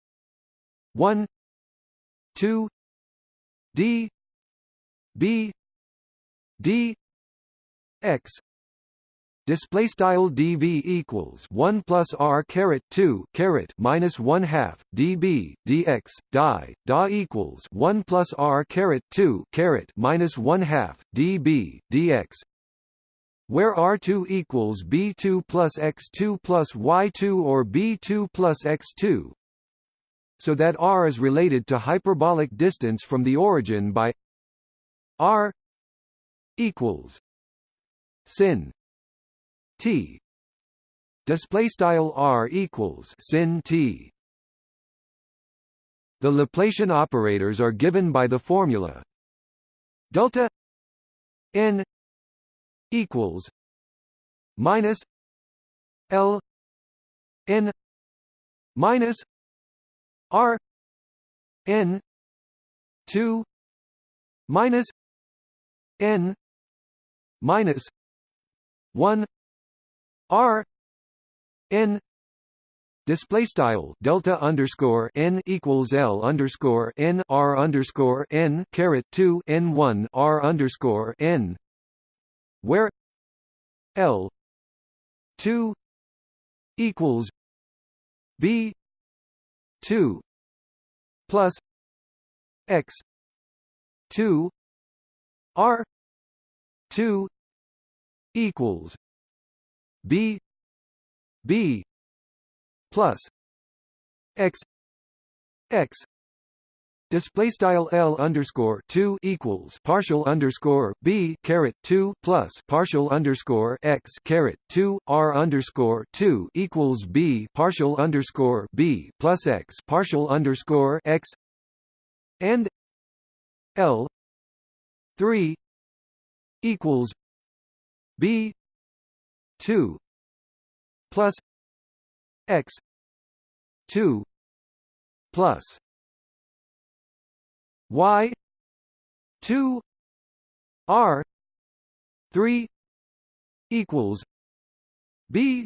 1 2 d b d x display style equals 1 plus r caret 2 caret minus 1 half db dx die da equals 1 plus r caret 2 caret minus 1 half db dx where r2 equals b2 plus x2 plus y2 or b2 plus x2 so that r is related to hyperbolic distance from the origin by r equals sin t. Display style r equals sin t. The laplacian operators are given by the formula delta n equals minus l n minus r n 2 minus n minus 1 r n Display style delta underscore n equals l underscore n r underscore n caret two n one r underscore n, where l two equals b two plus x two r 2 equals b b plus x x. Display style L underscore two equals partial underscore B caret two plus partial underscore X caret two R underscore two equals B partial underscore B plus X partial underscore X. And L three equals B two plus X two plus Y two R three equals B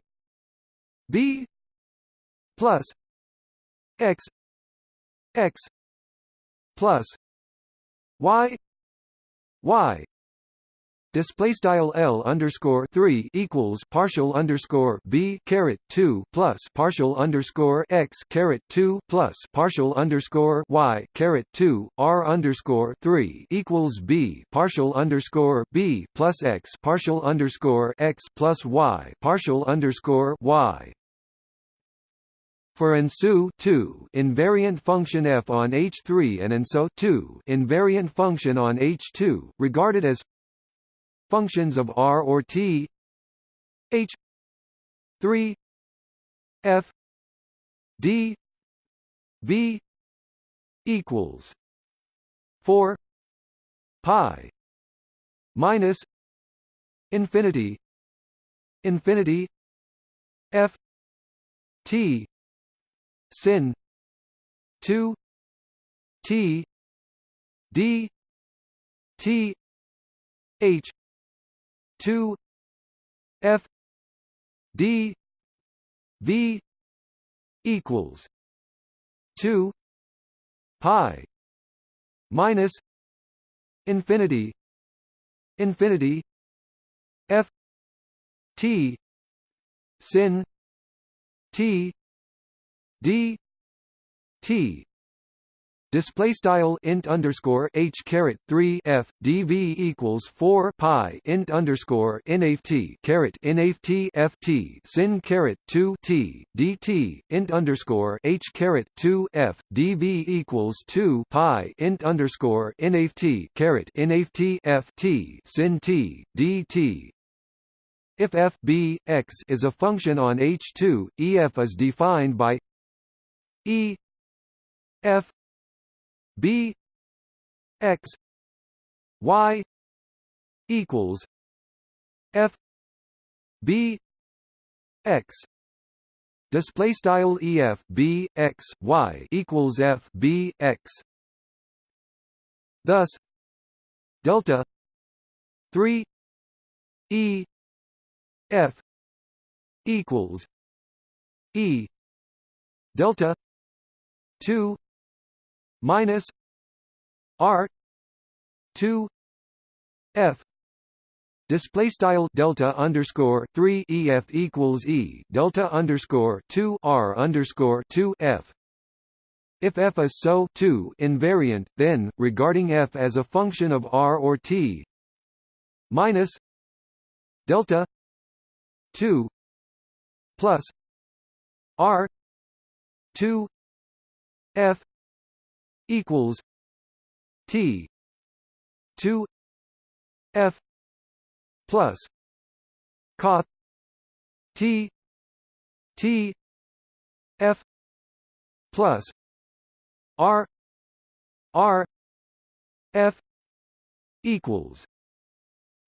B plus X X plus Y Y display style L underscore 3 equals partial underscore B caret 2 plus partial underscore X caret 2 plus partial underscore Y caret 2 R underscore 3 equals B partial underscore B plus X partial underscore X plus Y partial underscore Y. For ANSU 2 invariant function f on H3 and ANSO 2 invariant function on H2 regarded as functions of R or T. H. 3 F. D. V. equals 4 pi minus infinity infinity F T sin 2 T D T H two F D V equals two pi minus infinity infinity F T sin T d t display style int underscore h caret 3 f dv equals 4 pi int underscore nft caret nft ft sin caret 2 t dt int underscore h caret 2 f dv equals 2 pi int underscore nft caret nft ft sin t dt. If f b x is a function on H2, EF is defined by E f b x y equals f b x. Display style ef b x y equals f b x. Thus delta 3 e f equals e delta 2 minus R two F display style delta underscore 3 ef equals e delta underscore 2 r underscore 2 f. If f is so 2 invariant then regarding f as a function of r or t minus delta 2 plus r 2 f equals T two F plus Coth T T F plus R R F equals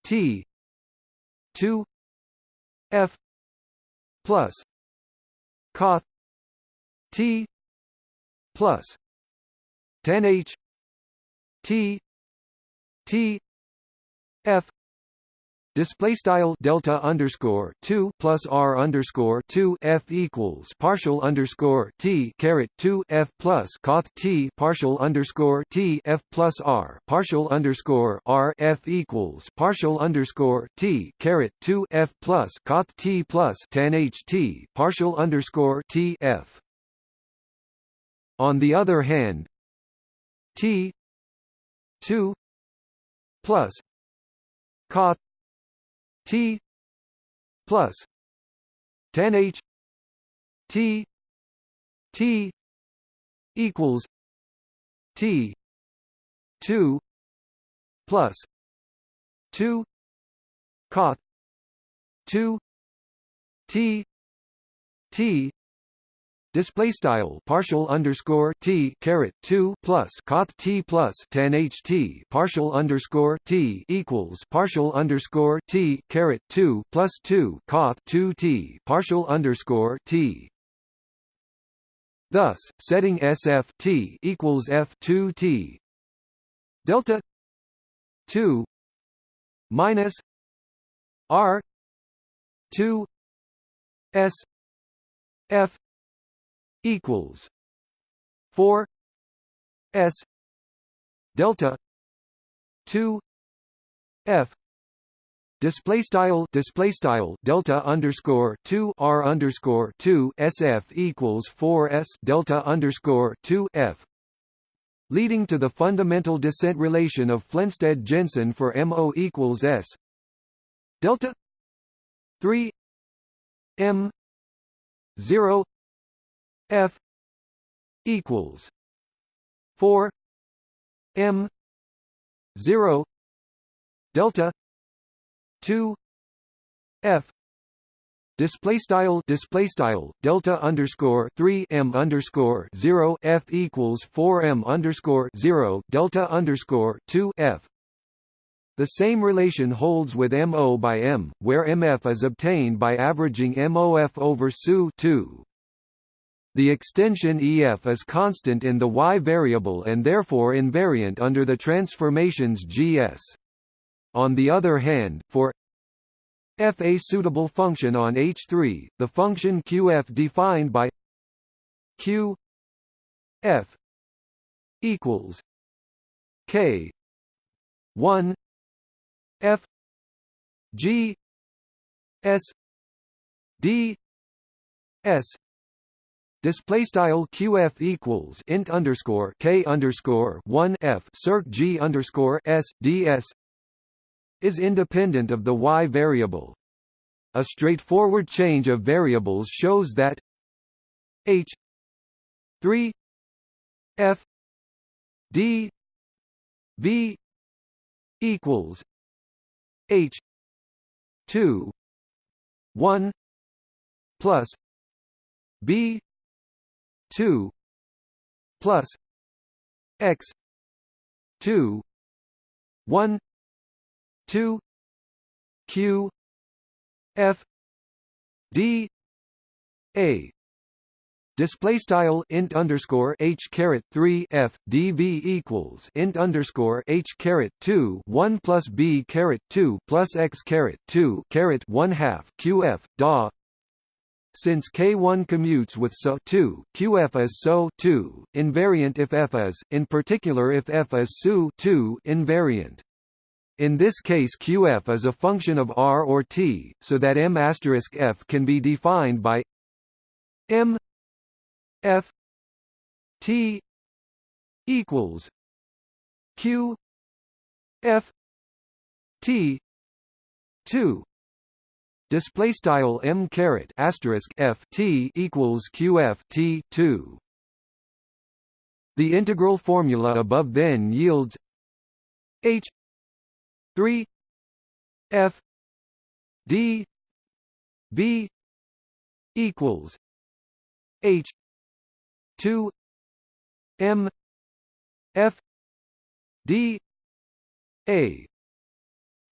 T two F plus Coth T plus tan H T T F Display style delta underscore two plus R underscore two F equals partial underscore T caret two F plus Coth T partial underscore T F plus R partial underscore R F equals partial underscore T caret two F plus Coth T plus tan H T partial underscore T F. On the other hand, T two plus Coth T plus tan H T T equals T two plus two Coth two T T display style partial underscore t caret 2 plus coth t plus tan h t partial underscore t equals partial underscore t caret 2 plus 2 coth 2 t partial underscore t. Thus setting sf t equals f 2 t. Delta 2 minus r 2 s f equals four S delta two F display style display style delta underscore 2 r underscore 2 sf equals 4 s delta underscore 2 f leading to the fundamental descent relation of Flensted Jensen for mo equals s delta 3 m 0 F equals four M zero delta two F. Display style display style delta underscore 3 m underscore 0 f equals 4 m underscore 0 delta underscore 2 f. The same relation holds with mo by m where mf is obtained by averaging mof over SU 2 the extension EF is constant in the y variable and therefore invariant under the transformations GS. On the other hand, for f a suitable function on H3, the function QF defined by Q F equals K 1 F G S D S Display style QF equals int underscore K underscore one F circ G underscore S DS is independent of the Y variable. A straightforward change of variables shows that H three F D V equals H two one plus B two plus X two one two Q F D A. Display style int underscore h caret 3 f dv equals int underscore h caret 2 1 plus b caret 2 plus x caret 2 caret 1 half qf da since K1 commutes with SO 2, QF is SO 2, invariant if F is, in particular if F is SU 2 invariant. In this case QF is a function of R or T, so that M F can be defined by M F T equals Q F T two display style m caret asterisk f t equals qf t 2 the integral formula above then yields h 3 f d v equals h 2 m f d a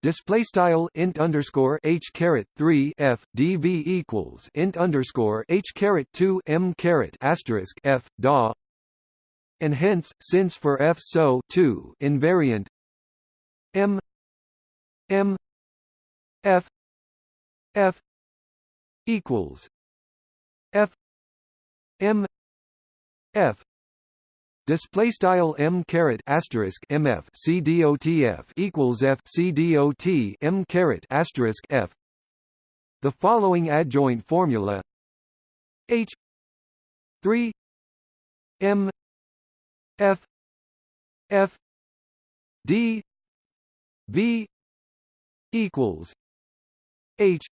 Display style int underscore h caret three f dv equals int underscore h caret two m caret asterisk f da, and hence since for f so two invariant m m f f equals f m f display style m caret asterisk mf cdotf equals f cdot m caret asterisk f. The following adjoint formula h three m f f d v equals h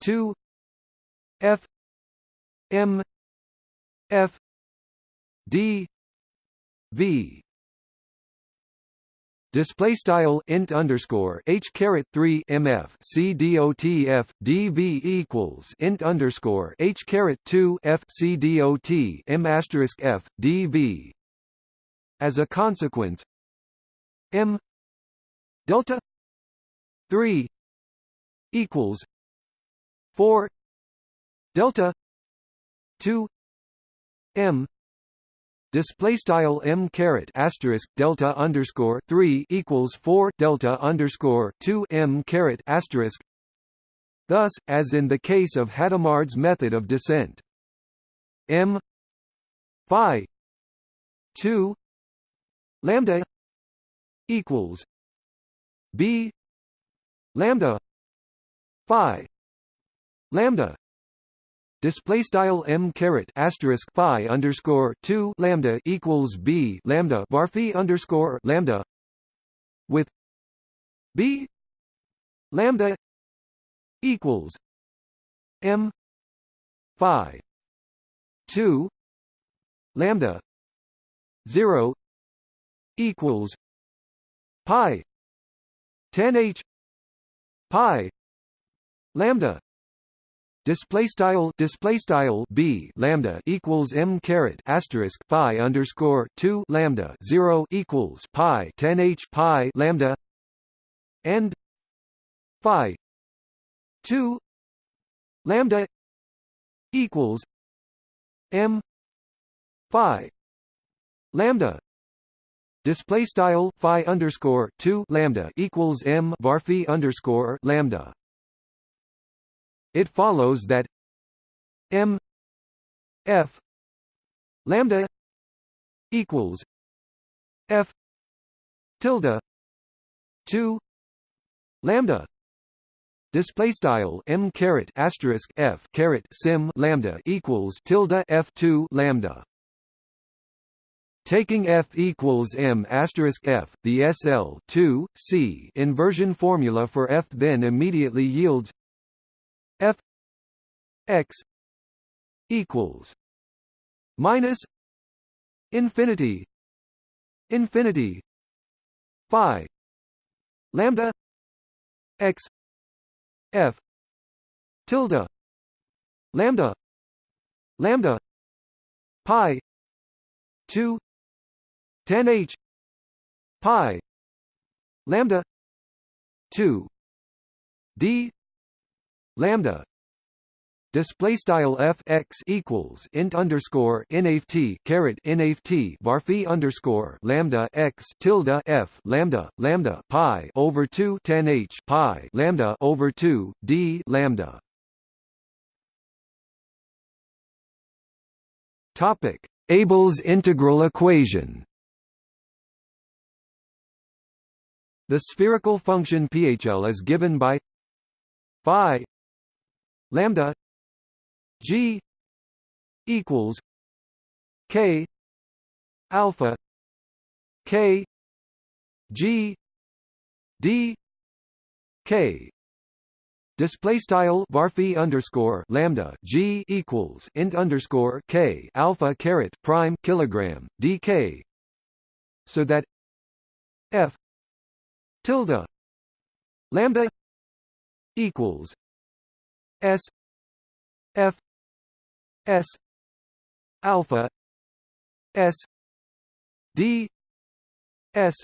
two f m f d v. Display style int underscore h caret 3 mf c equals int underscore h caret 2 f c dot m asterisk f dv as a consequence m delta 3 equals 4 delta 2 m display style m caret asterisk delta underscore three equals four delta underscore two m caret asterisk. Thus, as in the case of Hadamard's method of descent, m phi two lambda equals b lambda phi lambda display style m caret asterisk phi underscore two lambda equals b lambda varphi underscore lambda with b lambda equals m phi two lambda zero equals pi 10 h pi lambda display style display style b lambda equals m caret asterisk phi underscore 2 lambda 0 equals pi 10 h pi lambda and phi 2 lambda equals m phi lambda. Display style phi underscore 2 lambda equals m varphi underscore lambda it follows that m f lambda equals f tilde 2 lambda display style m caret asterisk f caret sim lambda equals tilde f2 lambda. Taking f equals m asterisk f, the SL 2 c inversion formula for f then immediately yields f x equals minus infinity infinity phi lambda x f tilde lambda lambda pi 2 10 h pi lambda 2 d lambda. Display style f x equals int underscore nft caret nft varphi underscore lambda x tilde f lambda lambda pi over 2 10 h pi lambda over 2 d lambda. Topic Abel's integral equation. The spherical function PHL is given by phi lambda G equals K alpha K G D K. Display style varphi underscore lambda g equals int underscore k alpha caret prime kilogram dk, so that f tilde lambda equals s f S alpha S D S.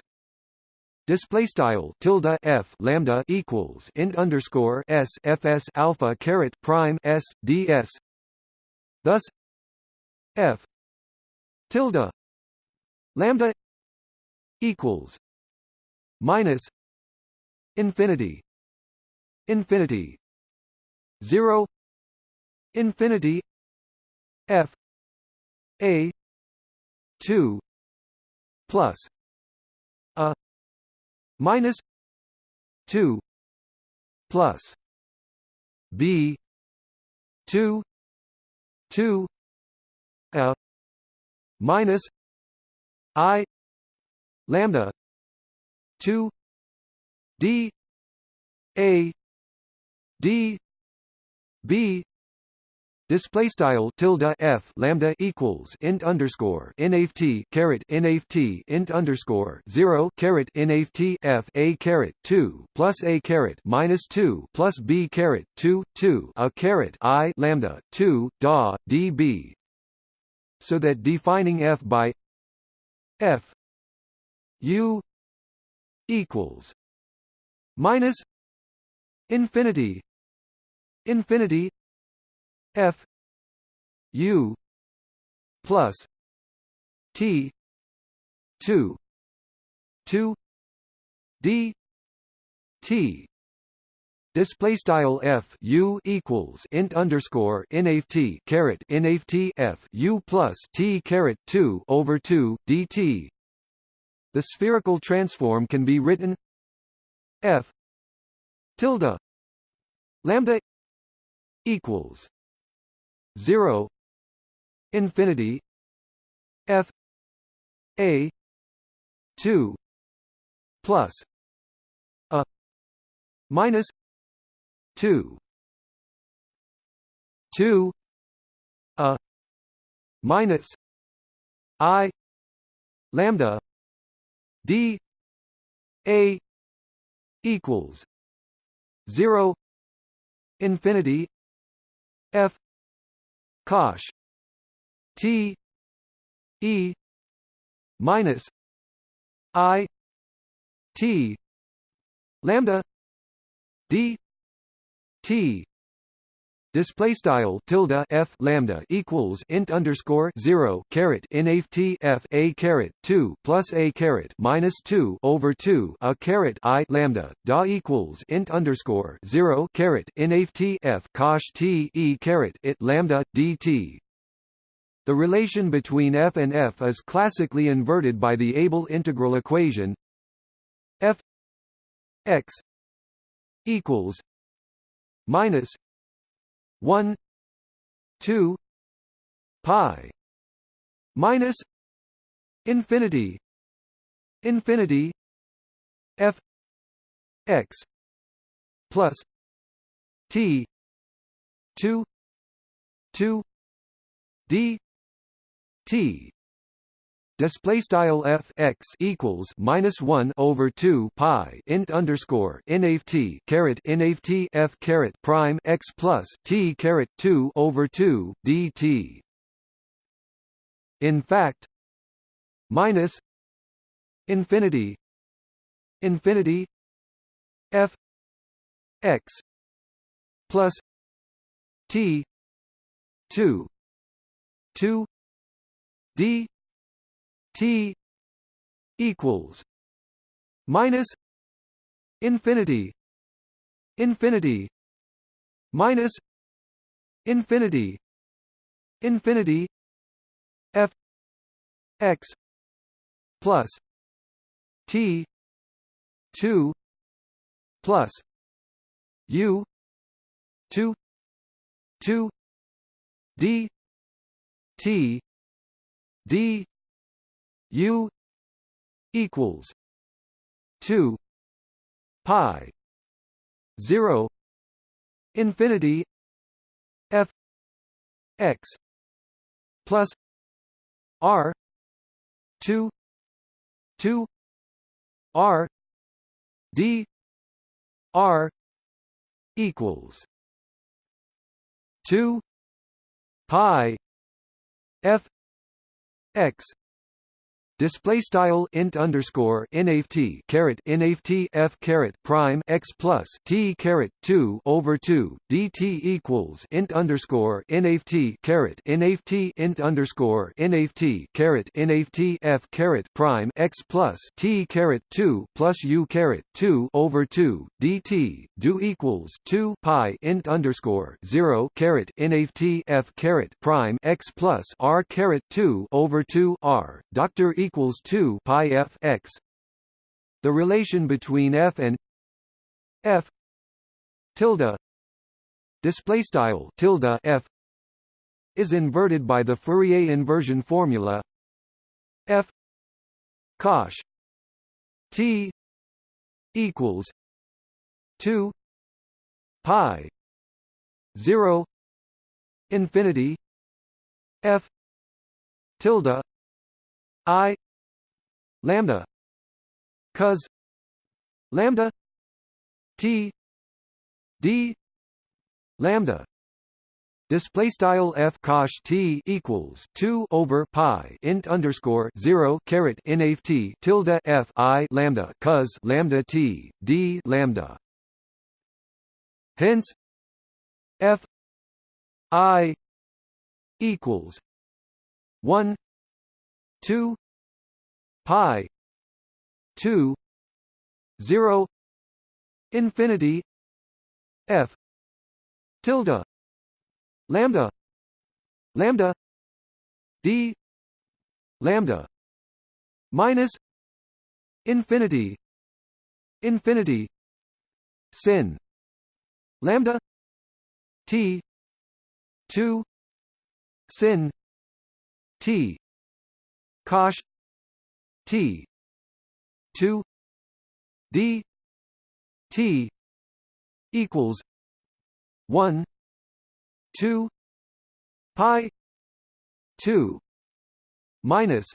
Display style tilde f lambda equals int underscore s fs alpha caret prime s ds thus f tilde lambda equals minus infinity infinity 0 infinity f a 2 plus a minus 2 plus b 2 2 a minus i lambda 2 d a d b. Display style tilde f lambda equals int underscore nft caret nft int underscore zero caret nft f a caret two plus a caret minus two plus b caret two two a caret i lambda two da db, so that defining f by f u equals minus infinity infinity f u plus t 2 2 d t Display style f u equals int underscore nft caret nft f u plus t caret two over two dt. The spherical transform can be written f tilde lambda equals 0 infinity f a 2 plus a minus 2 2 a minus i lambda d a equals 0 infinity f. Cosh t. E. Minus i. T. Lambda. D. T Display style tilde f lambda equals int underscore zero caret nft f a caret two plus a caret minus two over two a caret i lambda da equals int underscore zero caret nft f cosh t e caret it lambda dt. The relation between f and f is classically inverted by the Abel integral equation f x equals minus 1 2 pi minus infinity infinity f x plus t 2 2 d t display style f x equals minus one over two pi int underscore nft caret nft f caret prime x plus t caret two over two dt. In fact, minus infinity infinity f x plus t two two d T equals minus infinity infinity minus infinity infinity f x plus t 2 plus u 2 2 d t d U equals two pi zero infinity F X plus R two two R D R equals two pi F X display style int underscore nft caret nft f caret prime x plus t caret 2 over 2 dt equals int underscore nft caret nft int underscore nft caret nft f caret prime x plus t caret 2 plus u caret 2 over 2 dt do equals 2 pi int underscore 0 caret nft f caret prime x plus r caret 2 over 2 r. Doctor equals equals 2 pi f x. The relation between f and f tilde display style tilde f is inverted by the Fourier inversion formula f cosh t equals 2 pi 0 infinity f tilde i lambda cos lambda t d lambda Display style f cosh t equals two over pi int underscore zero caret nft tilde f i lambda cos lambda t d lambda. Hence, f i equals one two pi 2 0 infinity f tilde lambda lambda d lambda minus infinity infinity sin lambda t 2 sin t cosh T. two. D. T. equals one. two. Pi. two. Minus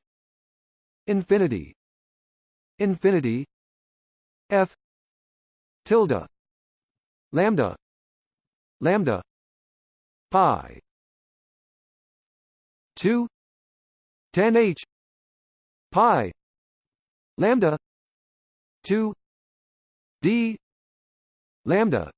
infinity. Infinity. F. tilde. Lambda. Lambda. Pi. 2 10 h. Pi lambda 2 d lambda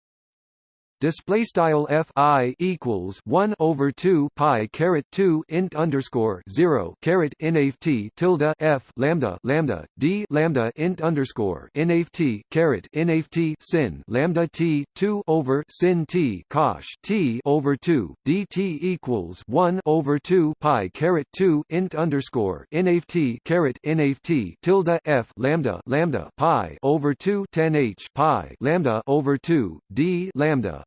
display style f i equals 1 over 2 pi caret 2 int underscore 0 caret nft tilde f lambda lambda d lambda int underscore nft caret nft sin lambda t 2 over sin t cosh t over 2 dt equals 1 over 2 pi caret 2 int underscore nft caret nft tilde f lambda lambda pi over 2 10 h pi lambda over 2 d lambda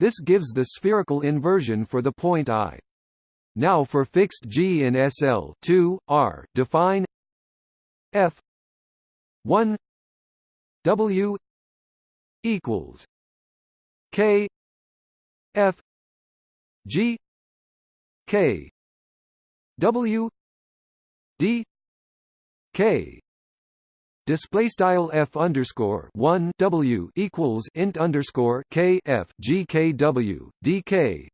This gives the spherical inversion for the point i. Now for fixed G in SL 2 R define F 1 W equals K F G K W D K Display style f underscore one w equals int underscore k f g k w d k.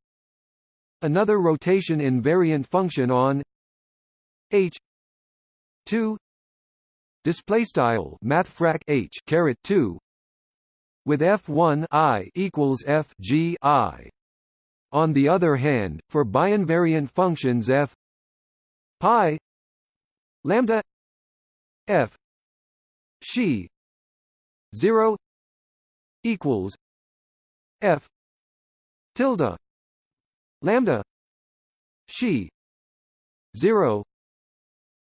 Another rotation invariant function on h two display style mathfrak h caret two with f one i equals f g i. On the other hand, for biinvariant functions f pi lambda f she 0 equals f tilde lambda she 0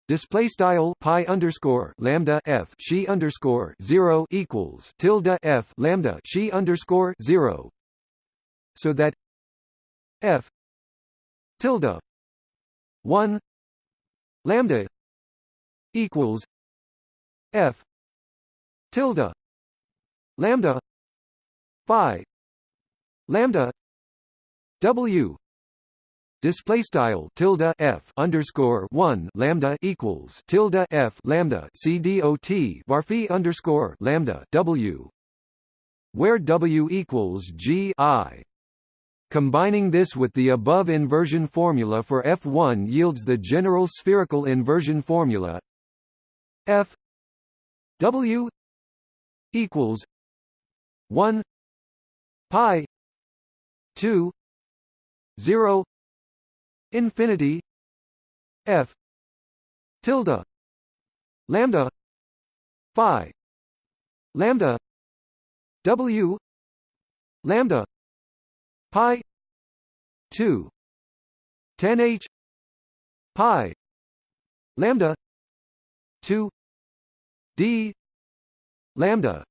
Display style pi underscore lambda f she underscore zero equals tilde f lambda she underscore zero, so that f tilde one lambda equals f tilde lambda phi lambda w display style tilde f underscore one lambda equals tilde f lambda c dot var phi underscore lambda w where w equals g i. Combining this with the above inversion formula for F1 yields the general spherical inversion formula F W equals one pi two zero infinity F tilde lambda phi lambda W lambda pi 2 10 h pi lambda 2 d lambda.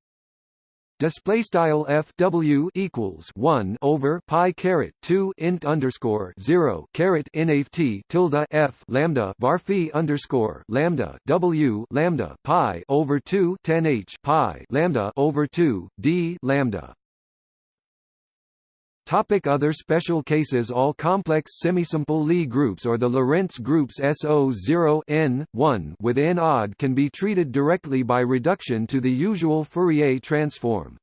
Display style f w equals one over pi caret two int underscore zero caret nft tilde f lambda var phi underscore lambda w lambda pi over two ten h pi lambda over two d lambda Topic other special cases All complex semisimple Lie groups or the Lorentz groups SO0 n 1 with n odd can be treated directly by reduction to the usual Fourier transform.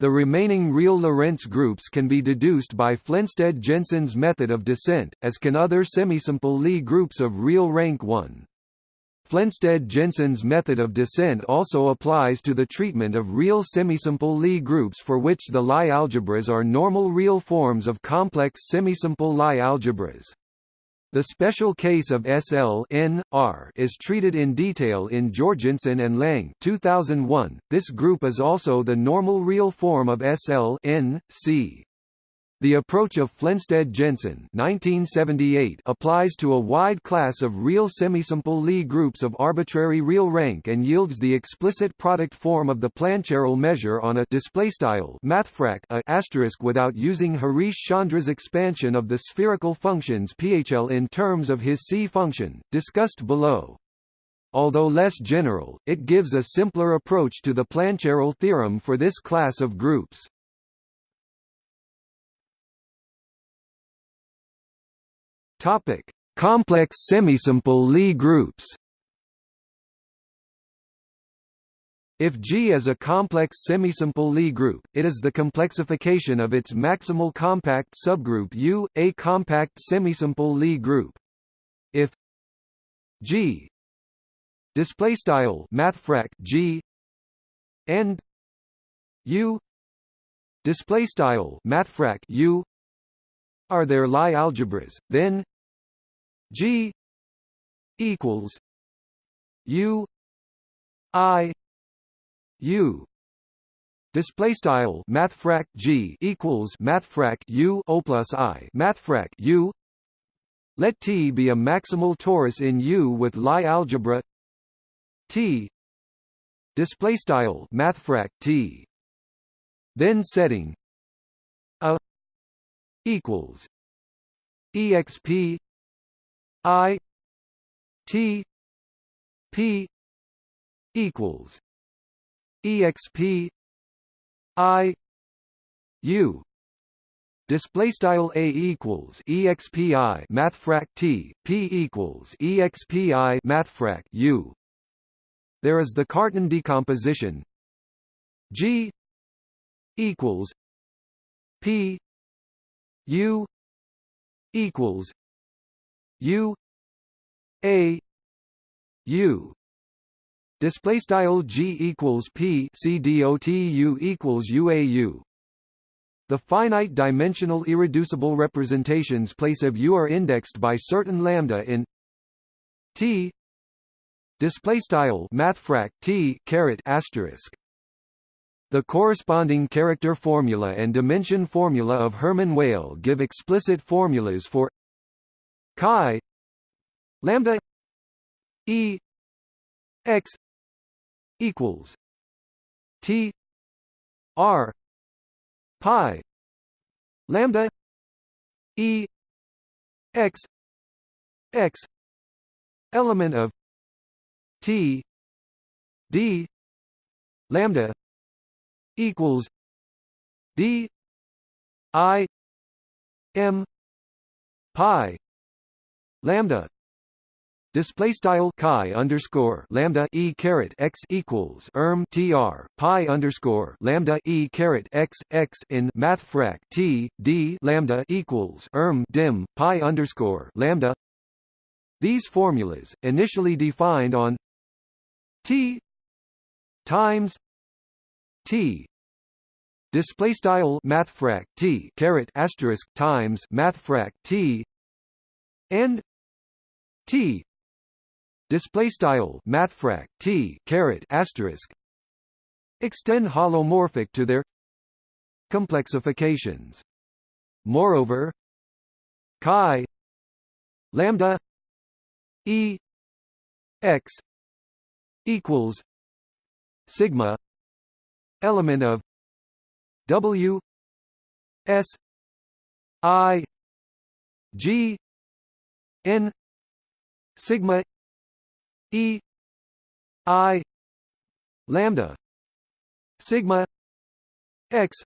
The remaining real Lorentz groups can be deduced by Flensted-Jensen's method of descent, as can other semisimple Lie groups of real rank 1. Flensted-Jensen's method of descent also applies to the treatment of real semisimple Lie groups for which the Lie algebras are normal real forms of complex semisimple Lie algebras. The special case of SL N, R is treated in detail in Jorgenson and Lang 2001. This group is also the normal real form of SL N, C. The approach of Flensted-Jensen applies to a wide class of real semisimple Lie groups of arbitrary real rank and yields the explicit product form of the Plancherel measure on a displaystyle mathfrak a asterisk without using Harish Chandra's expansion of the spherical functions PHL in terms of his C function, discussed below. Although less general, it gives a simpler approach to the Plancherel theorem for this class of groups. Topic: Complex semisimple Lie groups. If G is a complex semisimple Lie group, it is the complexification of its maximal compact subgroup U, a compact semisimple Lie group. If G display style mathfrak G and U display style mathfrak U are there Lie algebras, then G equals U I U Display style mathfrak G equals mathfrak U O plus I mathfrak U. Let T be a maximal torus in U with Lie algebra T. Display style mathfrak T. Then setting equals exp i t p equals exp i u. Display style a equals expi mathfrak t p equals expi mathfrak u. There is the cartan decomposition. G equals p u equals u a u. Display style g equals p c dot u equals uau the finite dimensional irreducible representations place of u are indexed by certain lambda in t. Display style mathfrak t caret asterisk the corresponding character formula and dimension formula of Hermann Weyl give explicit formulas for chi lambda e x equals t r pi lambda e x x element of t d lambda equals d i m pi lambda Display style chi underscore lambda e caret x equals erm tr pi underscore lambda e caret x x in math frac t d lambda equals erm dim pi underscore lambda. These formulas, initially defined on t times t display style mathfrak t caret asterisk times mathfrak t and t. Display style mathfrak t caret asterisk. Extend holomorphic to their complexifications. Moreover chi lambda e x equals sigma element of w s i g n sigma E I lambda sigma x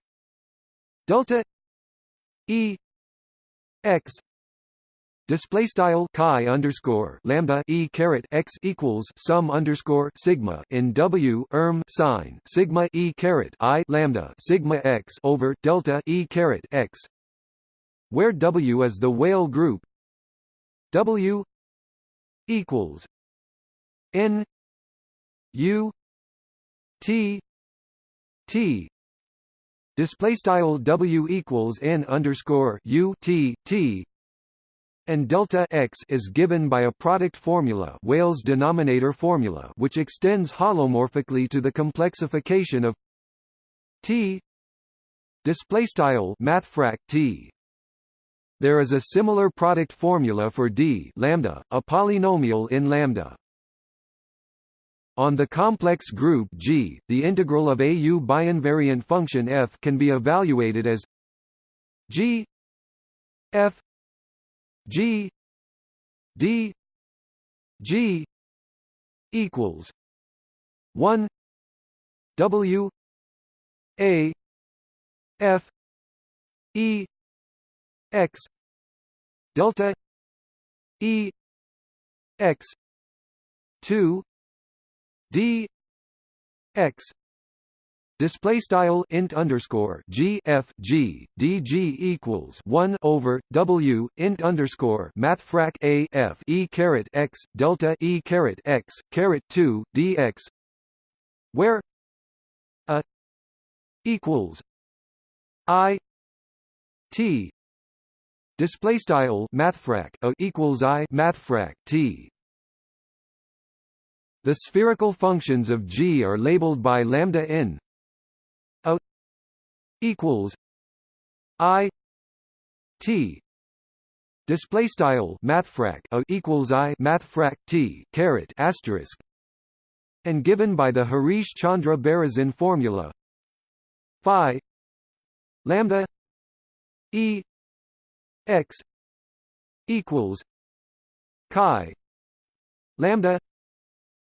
delta E x Display style chi underscore lambda e caret x equals sum underscore sigma in W erm sign sigma e caret i lambda sigma x over delta e caret x, where W is the Weyl group. W equals N U T T. Display style W equals N underscore U T T and delta x is given by a product formula Weyl's denominator formula which extends holomorphically to the complexification of t display style mathfrak t. There is a similar product formula for d lambda a polynomial in lambda. On the complex group G, the integral of a U biinvariant function f can be evaluated as G f G D G equals one W A F E X delta E X two d x display style int underscore g f g d g equals one over w int underscore mathfrak a f e caret x delta e caret x caret two dx, where a equals i t display style mathfrak a equals i mathfrak t. The spherical functions of G are labeled by lambda n equals i t display style mathfrak a equals i mathfrak t caret asterisk and given by the Harish Chandra Berezin formula phi lambda e x equals chi lambda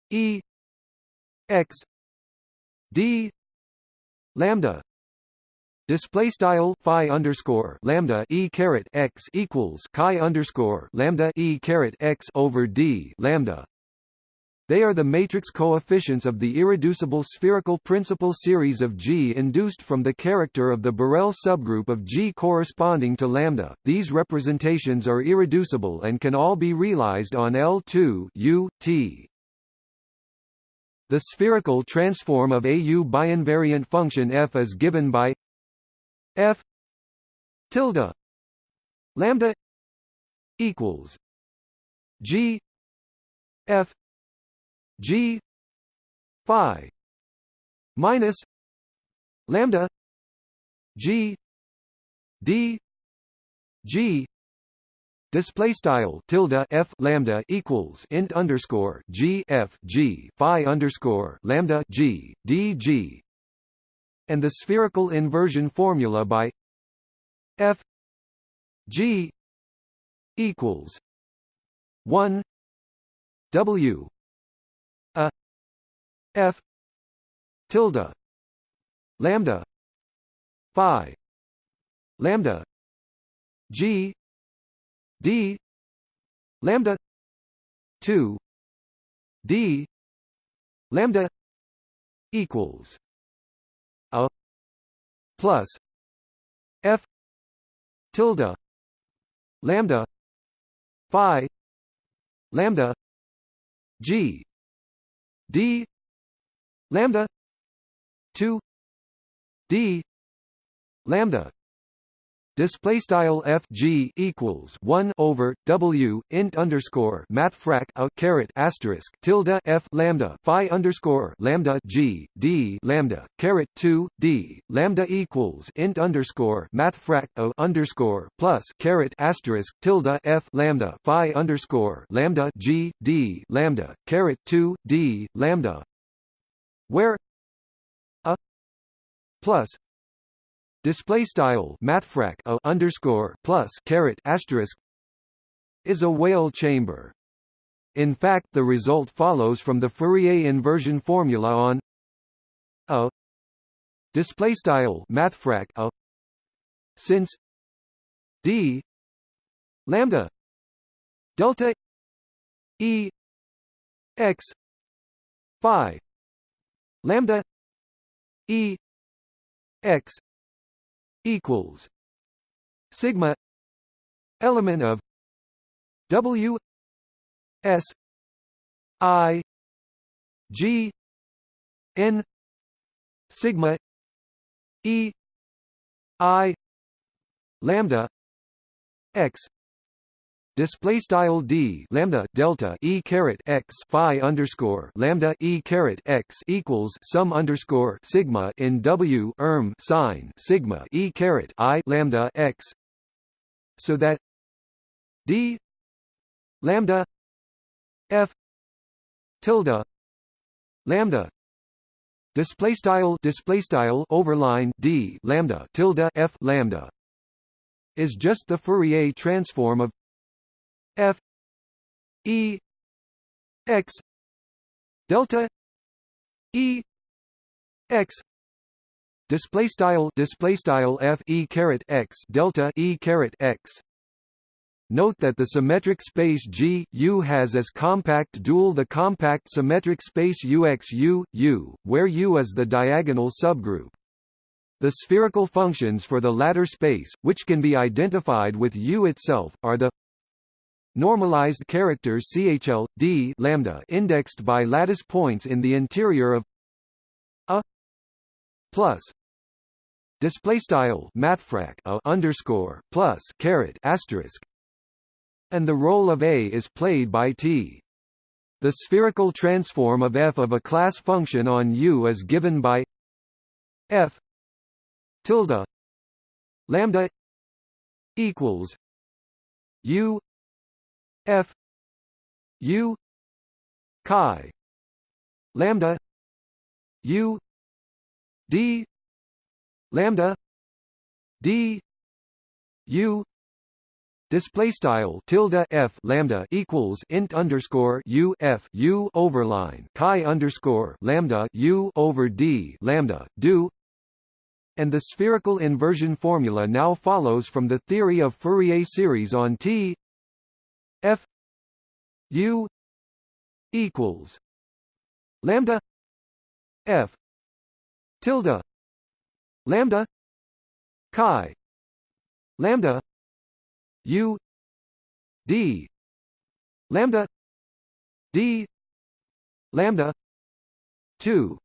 e x d lambda Display style phi underscore lambda e caret x equals chi underscore lambda e caret x over d lambda. They are the matrix coefficients of the irreducible spherical principal series of G induced from the character of the Borel subgroup of G corresponding to lambda. These representations are irreducible and can all be realized on L2 U T. The spherical transform of a U biinvariant function f is given by f tilde lambda equals g f g phi minus lambda g d g Display style tilde f lambda equals int underscore g f g phi underscore lambda g d g and the spherical inversion formula by f g equals 1 w a f tilde lambda phi lambda g d lambda 2 d lambda equals plus f tilde lambda phi lambda g d lambda 2 d lambda display style f g equals 1 over w int underscore math frac a caret asterisk tilde f lambda phi underscore lambda g d lambda caret 2 d lambda equals int underscore math frac a underscore plus caret asterisk tilde f lambda phi underscore lambda g d lambda caret 2 d lambda where a plus display style mathfrak a underscore plus caret asterisk is a Weyl chamber. In fact, the result follows from the Fourier inversion formula on a display style mathfrak a since d lambda delta e x phi lambda e x equals sigma element of W S I G N sigma E I lambda X display style d lambda delta e caret x phi underscore lambda e caret x equals sum underscore sigma in w erm sign sigma e caret i lambda x. So that d lambda f tilde lambda. Display style display style overline d lambda tilde f lambda. Is just the Fourier transform of f e x delta e x display style display style f e caret x delta e caret x Note that the symmetric space G U has as compact dual the compact symmetric space UX U U, where U is the diagonal subgroup. The spherical functions for the latter space, which can be identified with U itself, are the normalized characters CHL D lambda indexed by lattice points in the interior of a plus display style mathfrak a underscore plus caret asterisk and the role of A is played by T. The spherical transform of f of a class function on U is given by f tilde lambda equals U F. U. Chi. Lambda. U. D. Lambda. D. U. Display style tilde f lambda equals int underscore u f u overline chi underscore lambda u over d lambda do. And the spherical inversion formula now follows from the theory of Fourier series on T f u equals lambda f tilde lambda chi lambda u d lambda d lambda 2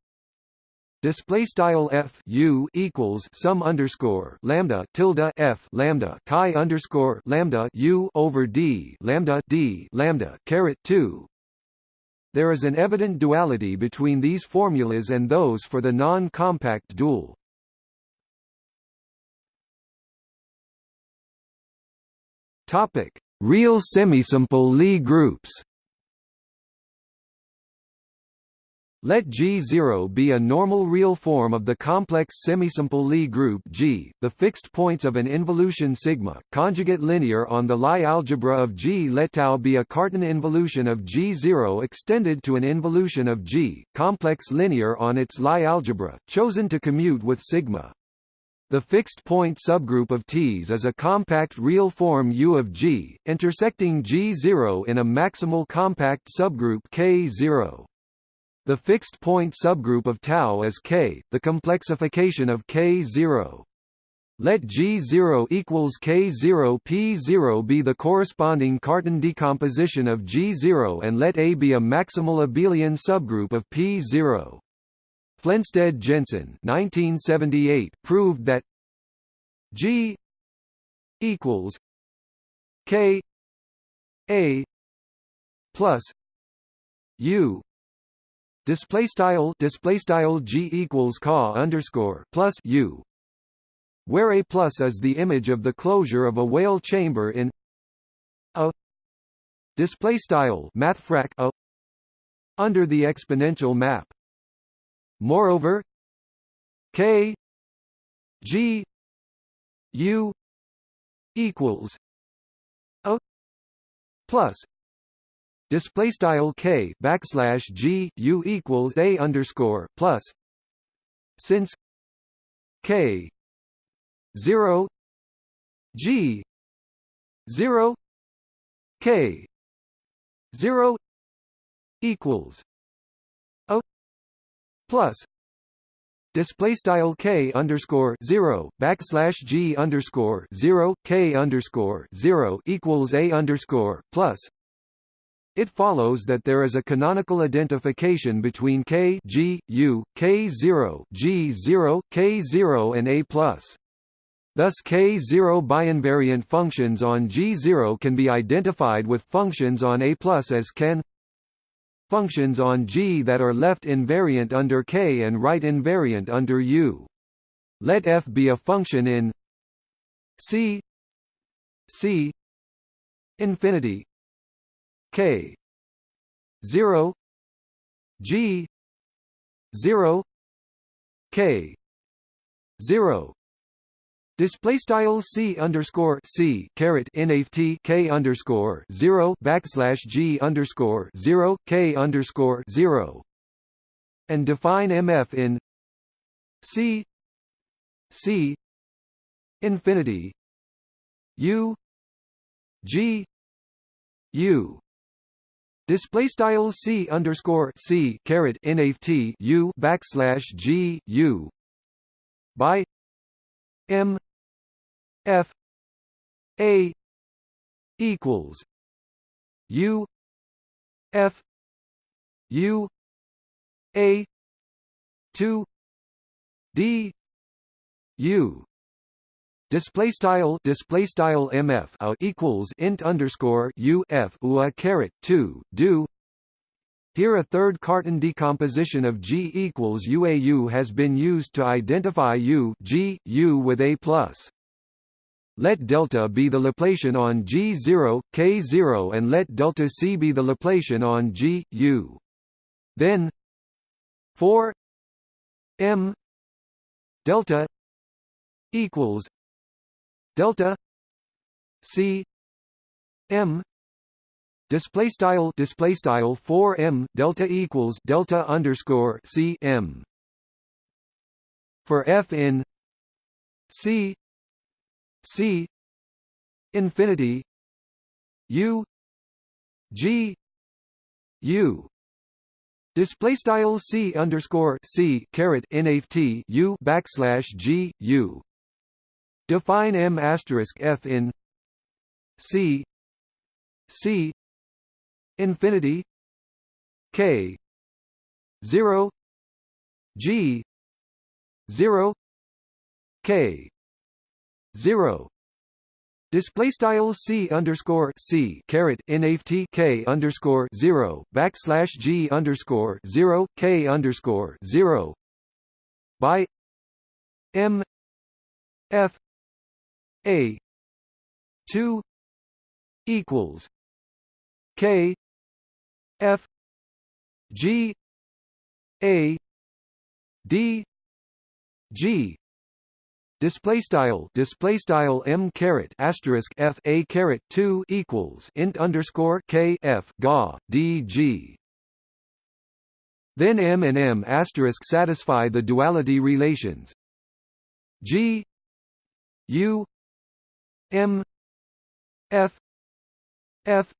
display style f u equals sum underscore lambda tilde f lambda chi underscore lambda u over d lambda d lambda caret 2 there is an evident duality between these formulas and those for the non-compact dual. Topic: Real semisimple Lie groups. Let G0 be a normal real form of the complex semisimple Lie group G, the fixed points of an involution sigma, conjugate linear on the Lie algebra of G. Let tau be a Cartan involution of G0 extended to an involution of G, complex linear on its Lie algebra, chosen to commute with sigma. The fixed point subgroup of T's is a compact real form U of G, intersecting G0 in a maximal compact subgroup K0. The fixed point subgroup of tau is K, the complexification of K0. Let G0 equals K0 P0 be the corresponding Cartan decomposition of G0 and let A be a maximal abelian subgroup of P0. Flensted Jensen 1978 proved that G equals K A plus U display style display style g equals ca underscore plus u where a plus is the image of the closure of a Weyl chamber in a. Display style mathfrak a under the exponential map. Moreover k g u equals a plus display style k backslash g u equals a underscore plus since k zero g zero k zero equals a plus display style k underscore zero backslash g underscore zero k underscore zero equals a underscore plus it follows that there is a canonical identification between K G U K0 G0 K0 and A+. Thus K0 biinvariant functions on G0 can be identified with functions on A+ as can functions on G that are left invariant under K and right invariant under U. Let f be a function in C C infinity K. Zero. G. Zero. K. Zero. Display style c underscore c caret nft k underscore zero backslash g underscore zero k underscore zero, and define mf in c c infinity u g u Display style c underscore c caret nft u backslash g u by m f a equals u f u a two d u display style display style mf a uh, equals int underscore u f ua caret 2 do here a third Cartan decomposition of G equals UAU has been used to identify U G, U with A+. Let delta be the Laplacian on G0, K0 and let delta C be the Laplacian on G, U. Then for M delta equals delta c m display style display style 4 m delta equals delta underscore c m for f in c c infinity u g u display style c underscore c caret nft u backslash g u define m asterisk f in c c infinity k 0 g 0 k 0 Display style c underscore c caret nft k underscore zero backslash g underscore zero k underscore zero. By m f a two equals k f g a d g. Display style display style m caret asterisk f a caret 2 equals int underscore k f ga d g. Then m and m asterisk satisfy the duality relations. G u m f f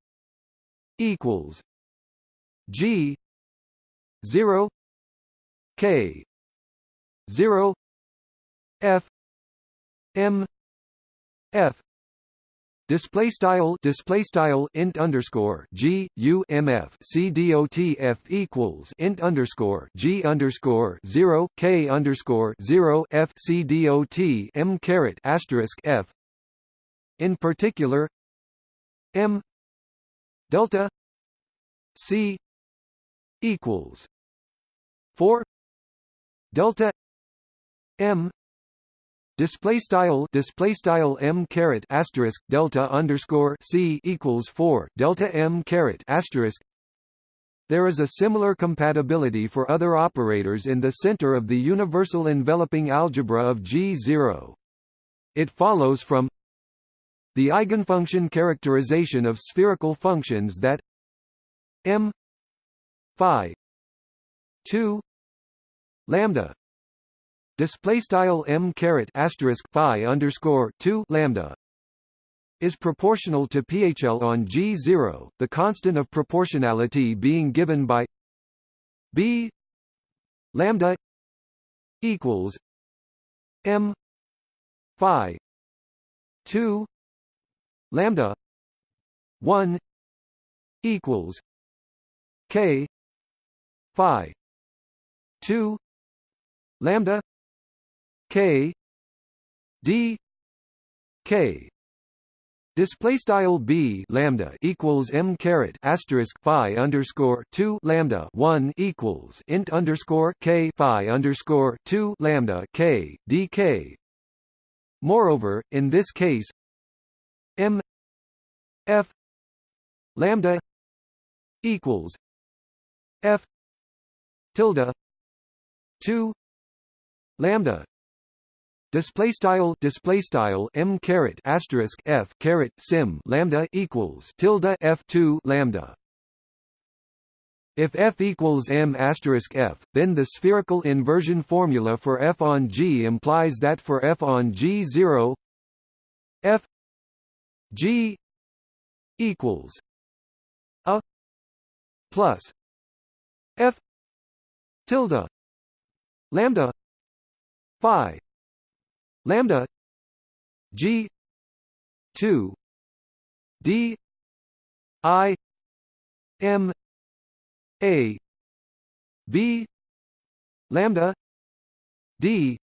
equals g 0 k 0 f m f display style display style int underscore g u m f c dot f equals int underscore g underscore zero k underscore zero f c dot m caret asterisk f in particular m delta c equals four delta m display style display style m caret asterisk delta underscore c equals 4 delta m caret asterisk there is a similar compatibility for other operators in the center of the universal enveloping algebra of G0. It follows from the eigenfunction characterization of spherical functions that m phi 2 lambda display style m caret asterisk phi underscore 2 lambda is proportional to PHL on G0, the constant of proportionality being given by B lambda equals M phi 2 lambda 1 equals K phi 2 lambda K D K Display style b lambda equals m caret asterisk phi underscore two lambda one equals int underscore k phi underscore two lambda k dk. Moreover, in this case, f lambda equals f tilde two lambda display style display style m caret asterisk f caret sim lambda equals tilde f2 lambda. If f equals m asterisk f, then the spherical inversion formula for f on G implies that for f on G zero, f G equals a plus f tilde lambda phi lambda g 2 d i m a b lambda d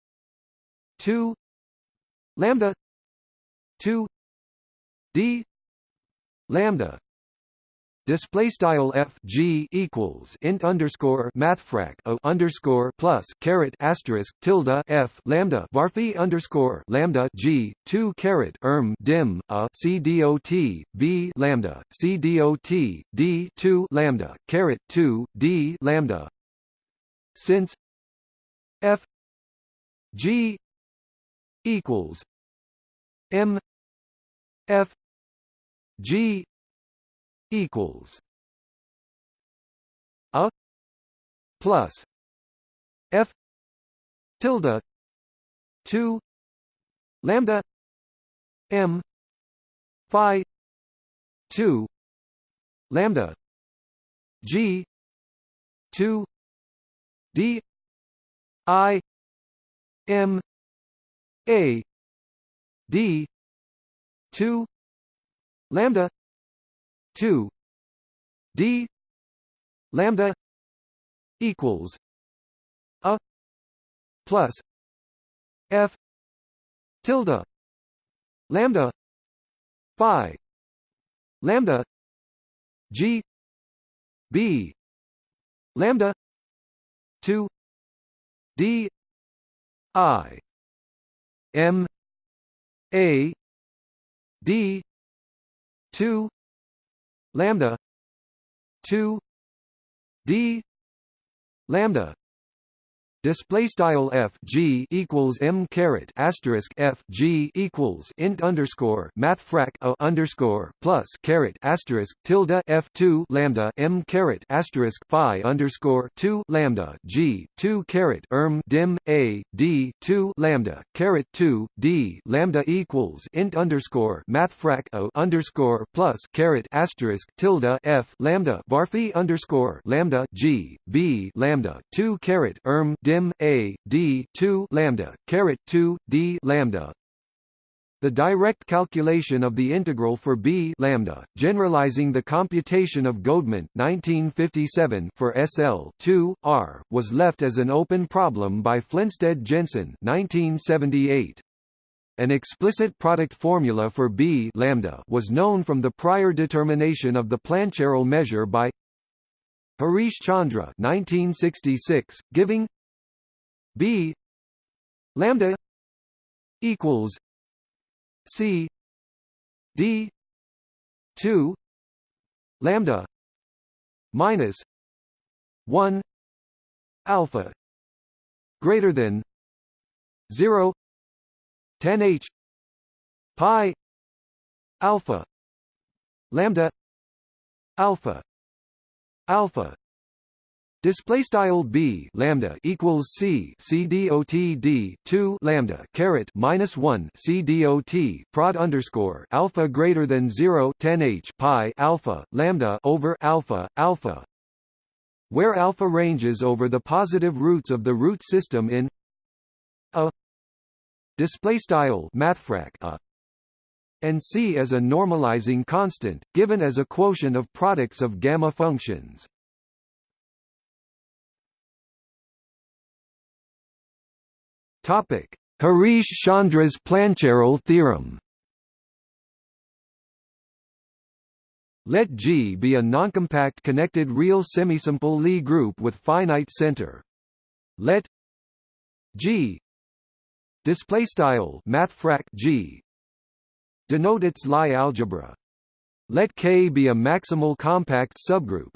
2 lambda 2 d lambda. Display style f g equals int underscore mathfrak a underscore plus caret asterisk tilde f lambda varphi underscore lambda g two caret erm dim a c dot b lambda c dot d two lambda caret two d lambda. Since f g equals m f G equals a plus F tilde 2 lambda M phi 2 lambda G 2 D I M A D two lambda two D lambda equals a plus F tilde lambda phi lambda G B lambda two D I M A D two lambda two D lambda Display style f g equals m caret asterisk f g equals int underscore math frac a underscore plus caret asterisk tilde f two lambda m caret asterisk phi underscore two lambda g two caret erm dim a d two lambda caret two d lambda equals int underscore math frac a underscore plus caret asterisk tilde f lambda varphi underscore lambda g b lambda two caret erm dim a d 2 lambda caret 2 d lambda the direct calculation of the integral for b lambda, generalizing the computation of Godement 1957 for SL 2 r, was left as an open problem by Flensted-Jensen 1978. An explicit product formula for b lambda was known from the prior determination of the Plancherel measure by Harish Chandra 1966, giving b lambda equals c d 2 lambda minus 1 alpha greater than 0 10 h pi alpha lambda alpha alpha Display style b lambda equals c c dot d two lambda caret minus one c dot prod underscore alpha greater than 0 10 h pi alpha lambda over alpha alpha, where alpha ranges over the positive roots of the root system in a. Display style mathfrak a. And c as a normalizing constant given as a quotient of products of gamma functions. Topic: Harish Chandra's Plancherel theorem. Let G be a noncompact connected real semisimple Lie group with finite center. Let G display style mathfrak G denote its Lie algebra. Let K be a maximal compact subgroup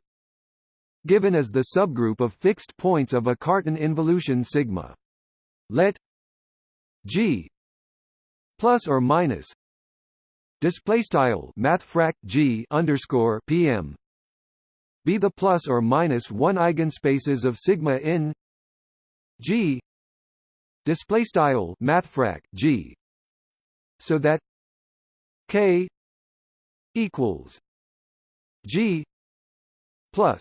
given as the subgroup of fixed points of a Cartan involution sigma. Let G plus or minus display style mathfrak G underscore PM be the plus or minus one eigenspaces of sigma in G display style mathfrak G so that K equals G plus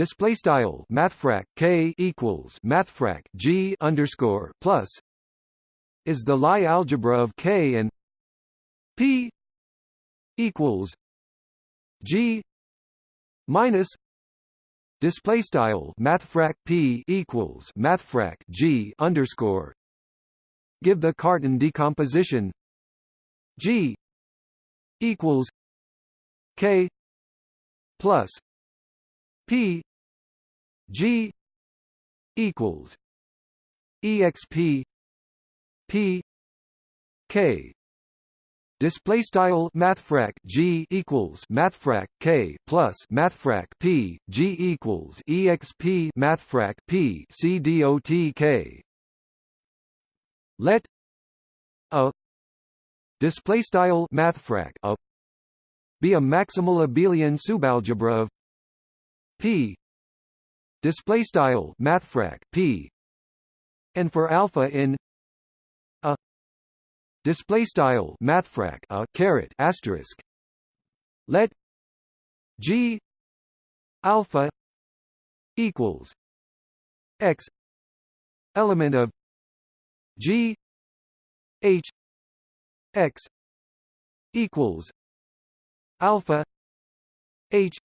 display style mathfrak K equals mathfrak G underscore plus is the Lie algebra of K and P equals G minus display style mathfrak P equals mathfrak G underscore. Give the Cartan decomposition G equals K plus P G equals exp P K. Display style mathfrak G equals mathfrak K plus mathfrak P. G equals exp mathfrak P C dot K. Let a display style mathfrak a be a maximal abelian subalgebra of p display style mathfrak p. And for alpha in a display style mathfrak a caret asterisk. Let g alpha equals x element of g h x equals alpha h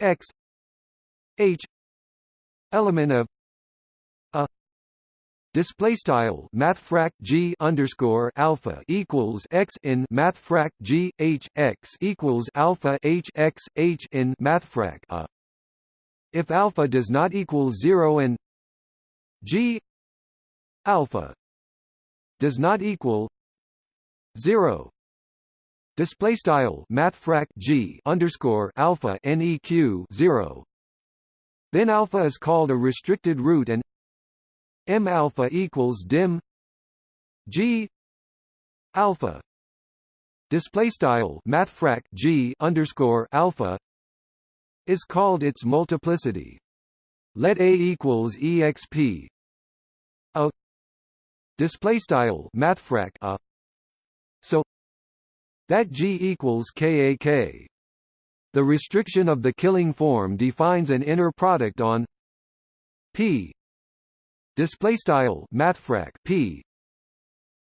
x h element of a display style mathfrak g underscore alpha equals x in mathfrak g h x equals alpha h x h in mathfrak a. If alpha does not equal 0 and g alpha does not equal 0 display style mathfrak g underscore alpha neq 0 then alpha is called a restricted root and m alpha equals dim g alpha. Display style mathfrak g underscore alpha is called its multiplicity. Let a equals exp. A. Display style mathfrak a. So that G equals KAK. The restriction of the killing form defines an inner product on P. Display style mathfrak P.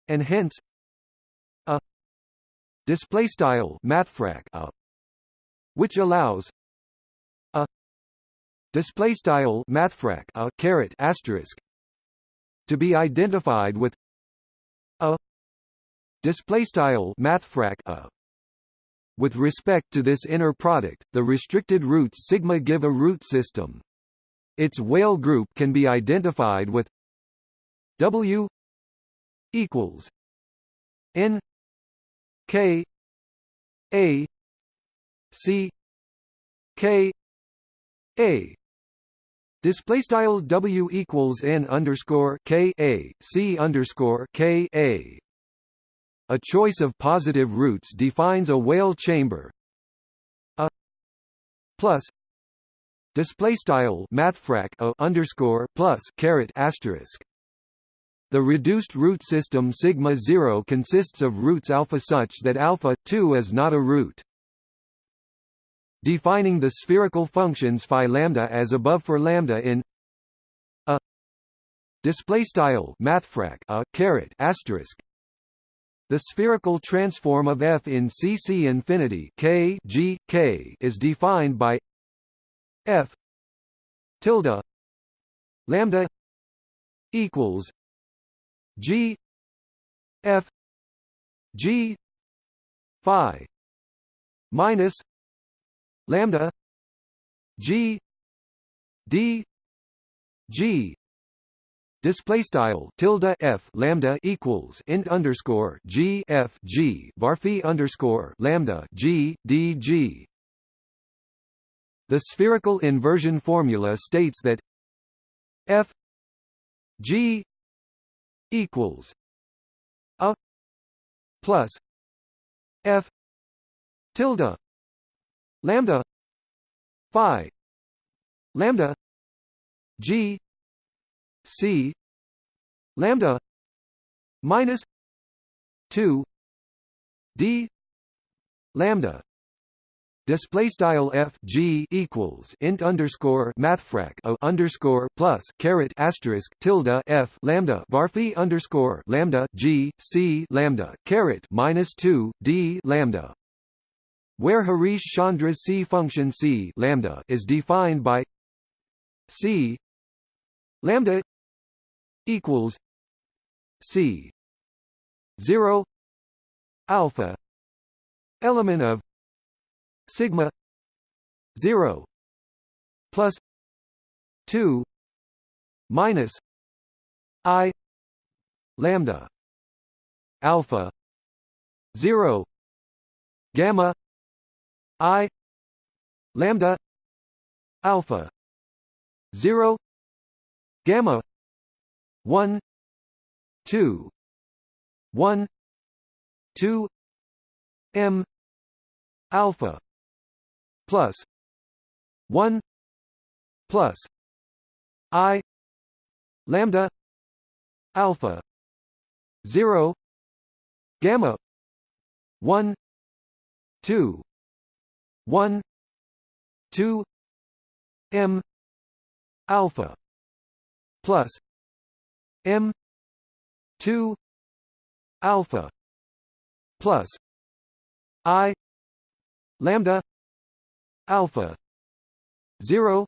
And hence a display style mathfrak a which allows a display style mathfrak a caret asterisk to be identified with a display style mathfrak a with respect to this inner product the restricted roots sigma give a root system. Its Weyl group can be identified with w equals n k a c k a. Display style W equals N underscore K A C underscore K A a choice of positive roots defines a Weyl chamber. A plus display style mathfrak a underscore plus caret asterisk. The reduced root system sigma 0 consists of roots alpha such that alpha 2 is not a root. Defining the spherical functions phi lambda as above for lambda in a display style mathfrak a caret asterisk the spherical transform of F in CC infinity K G K is defined by F tilde lambda equals G F G phi minus lambda G D G display style tilde f lambda equals int underscore g f g varphi underscore lambda g d g. The spherical inversion formula states that f g equals a plus f tilde lambda phi lambda g c lambda minus 2 d lambda display style f g equals int underscore mathfrak a underscore plus caret asterisk tilde f lambda varphi underscore lambda g c lambda caret minus 2 d lambda where Harish Chandra's C function C lambda is defined by C lambda equals C. zero alpha element of sigma zero plus two minus I lambda alpha zero gamma I lambda alpha zero gamma 1 2 1 2 m alpha plus 1 plus i lambda alpha 0 gamma 1 2 1 2 m alpha plus m 2 alpha plus i lambda alpha 0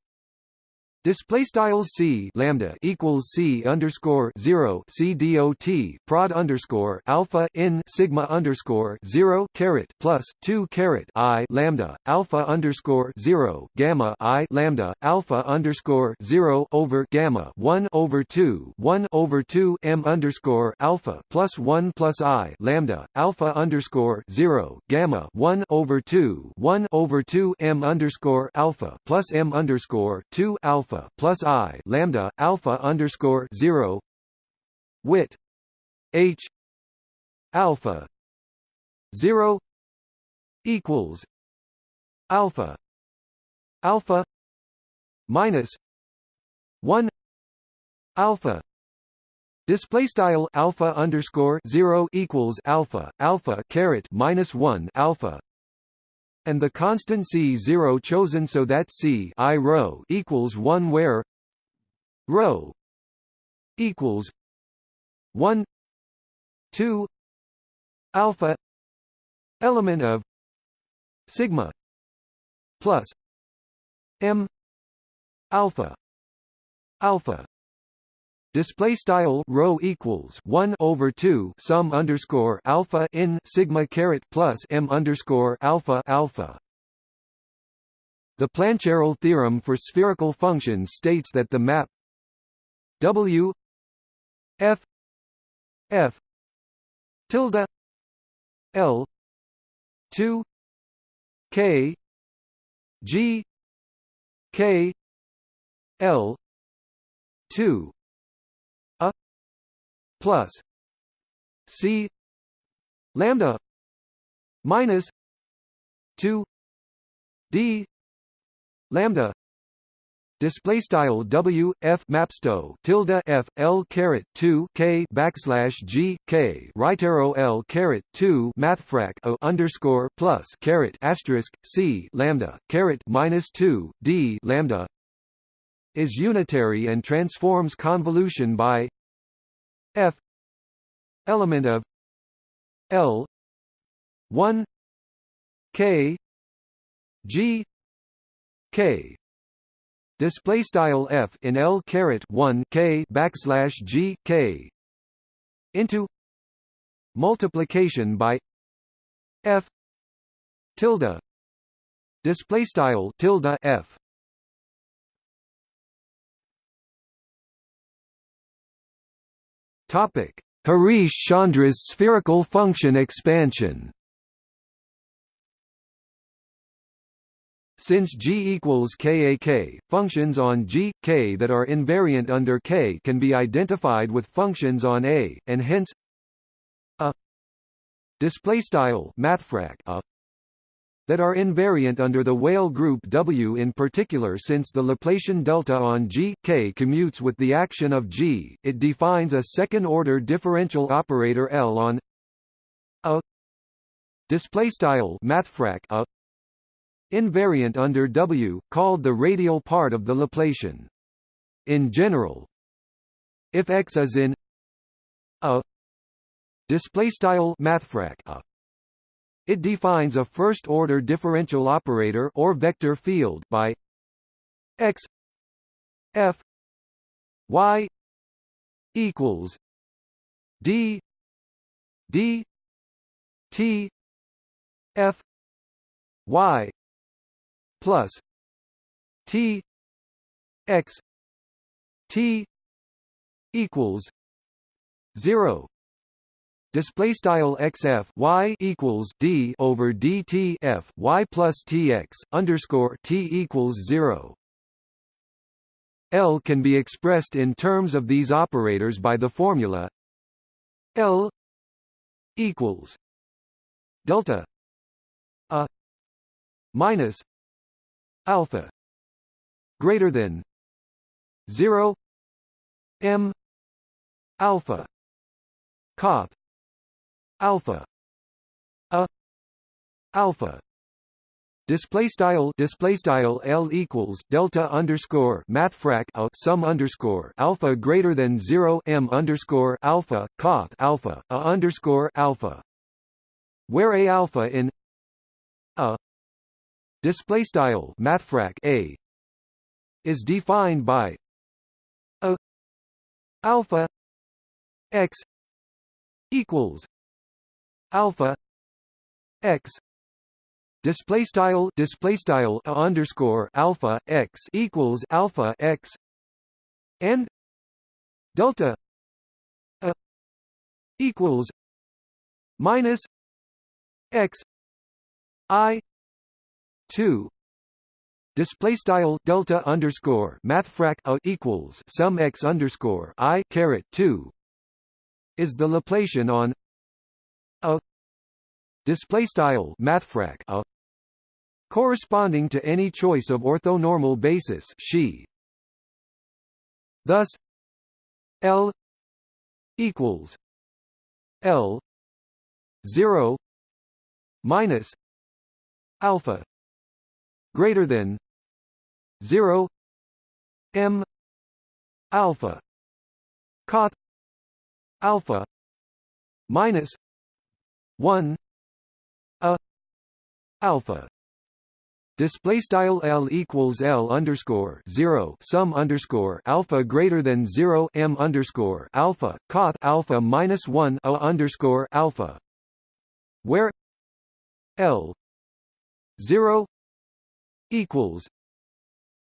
Display style c lambda equals c underscore zero c dot prod underscore alpha in sigma underscore zero caret plus two caret i lambda alpha underscore zero gamma i lambda alpha underscore zero over gamma one over two one over two m underscore alpha plus one plus i lambda alpha underscore zero gamma one over two one over two m underscore alpha plus m underscore two alpha alpha plus i lambda alpha underscore zero. Wit. H. Alpha zero equals alpha alpha minus one alpha Display style alpha underscore zero equals alpha alpha caret minus one alpha and the constant C0 chosen so that C i rho equals 1 where rho equals 1 2 alpha element of sigma plus m alpha alpha display style rho equals 1 over 2 sum underscore alpha in sigma caret plus m underscore alpha alpha. The Plancherel theorem for spherical functions states that the map w f f tilde l 2 k g k l 2 plus C lambda minus two D lambda display style W F mapsto tilde F L caret 2 K backslash G K right arrow L caret 2 mathfrak O underscore plus caret asterisk C lambda caret minus 2 D lambda is unitary and transforms convolution by f element of L 1 K G K. Display style f in L caret 1 K backslash G K into multiplication by f tilde. Display style tilde f Topic: Harish-Chandra's spherical function expansion. Since G equals KAK, functions on G, K that are invariant under K can be identified with functions on A, and hence a display style mathfrak a that are invariant under the Weyl group W in particular since the Laplacian delta on G, K commutes with the action of G, it defines a second-order differential operator L on a. Displaystyle mathfrak a. Invariant under W, called the radial part of the Laplacian. In general, if X is in a. Displaystyle mathfrak a it defines a first-order differential operator or vector field by x f y equals d d t f y plus t x t equals 0 display style xf y equals d over dt f y plus tx underscore t equals zero. L can be expressed in terms of these operators by the formula L equals delta a minus alpha greater than 0 m alpha coth alpha. A. Alpha. Display style display style L equals delta underscore mathfrak a sum underscore alpha greater than zero M underscore alpha coth alpha a underscore alpha. Where a alpha in a display style mathfrak a is defined by a alpha x equals alpha x display style display style underscore alpha x equals alpha x and delta a equals minus x i 2 display style delta underscore mathfrak a equals sum x underscore i caret 2 is the Laplacian on a display style mathfrak a corresponding to any choice of orthonormal basis she. Thus l equals l 0 minus alpha greater than 0 m alpha coth alpha minus 1 a. Alpha. Display style L equals L underscore 0 sum underscore alpha greater than 0 M underscore alpha coth alpha minus 1 a underscore alpha. Where L 0 equals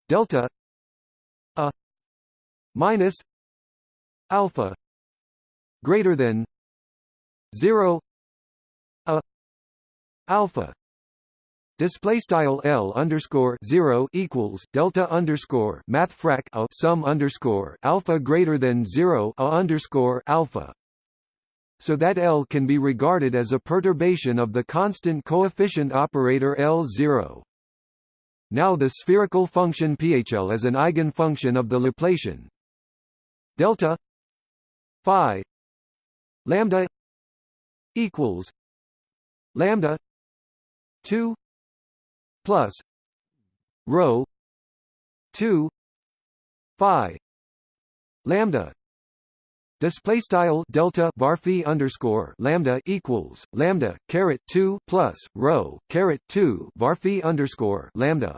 delta a minus alpha greater than 0 a alpha display style L underscore 0 equals delta underscore math frac a sum underscore alpha greater than 0 a underscore alpha. So that L can be regarded as a perturbation of the constant coefficient operator L0 now the spherical function PHL is an eigenfunction of the Laplacian. Delta phi lambda equals lambda 2 plus rho 2 phi lambda display style delta var underscore lambda equals lambda caret 2 plus rho caret 2 var underscore lambda.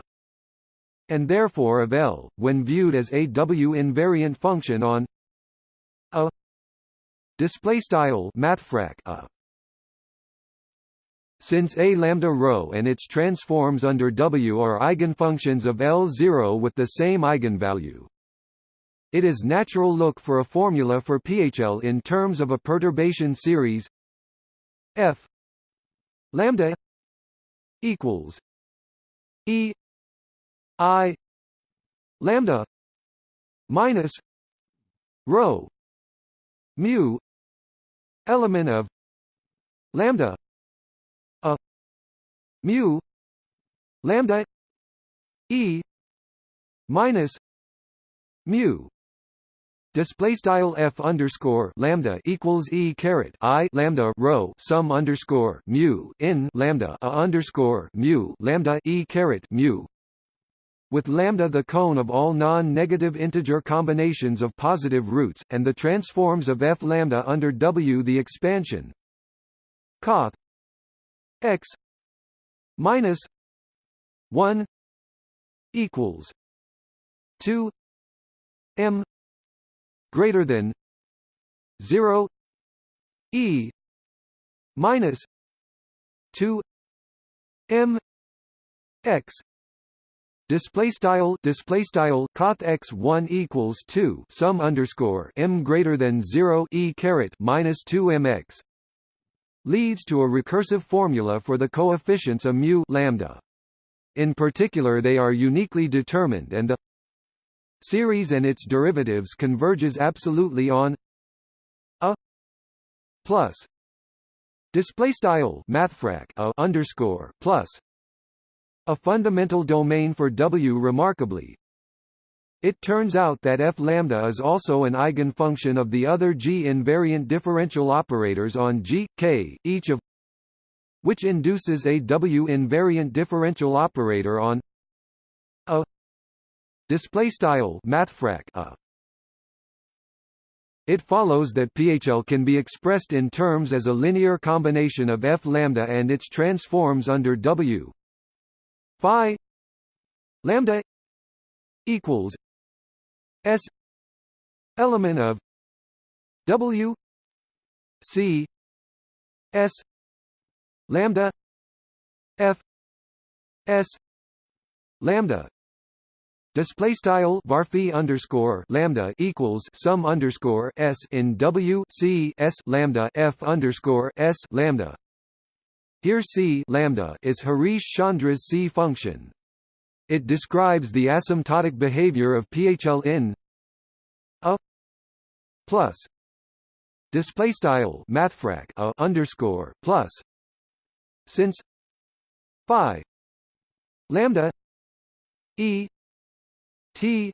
And therefore of L when viewed as a W invariant function on a display style mathfrak a since A lambda rho and its transforms under W are eigenfunctions of L0 with the same eigenvalue. It is natural look for a formula for PHL in terms of a perturbation series F lambda equals E I lambda minus rho mu element of lambda mu lambda e minus mu. Display style f underscore lambda equals e caret i lambda rho sum underscore mu in lambda a underscore mu lambda e caret mu. With lambda the cone of all non-negative integer combinations of positive roots, and the transforms of f lambda under W the expansion. Coth x minus 1 equals 2 m greater than 0 e minus 2 m x. Display style display style coth x one equals two sum underscore m greater than zero e caret minus two mx leads to a recursive formula for the coefficients of mu lambda. In particular they are uniquely determined and the series and its derivatives converges absolutely on a plus display style mathfrak a underscore plus a fundamental domain for W. Remarkably, it turns out that f lambda is also an eigenfunction of the other G invariant differential operators on G, K, each of which induces a W invariant differential operator on a. Display style mathfrak a. It follows that PHL can be expressed in terms as a linear combination of f lambda and its transforms under W phi lambda equals S element of W C S lambda F S lambda Display style varphi underscore lambda equals sum underscore s in W C S lambda F underscore S lambda. Here C lambda is Harish Chandra's C function. It describes the asymptotic behavior of PHL in a plus display style mathfrak a underscore plus since phi lambda e t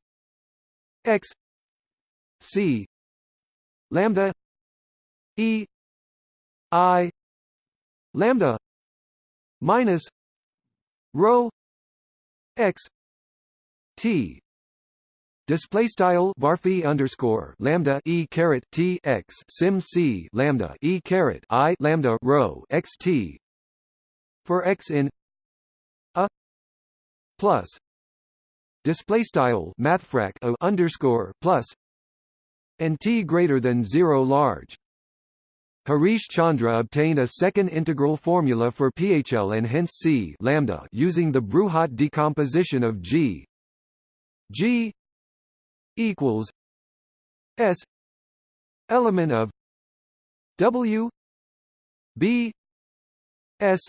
x c lambda e i lambda minus rho x. T. Display style varphi underscore lambda e caret t x. Sim c lambda e caret i lambda rho x t. For x in a plus display style mathfrak a underscore plus and t greater than zero large Harish Chandra obtained a second integral formula for PHL and hence C lambda using the Bruhat decomposition of G. G equals S element of W B S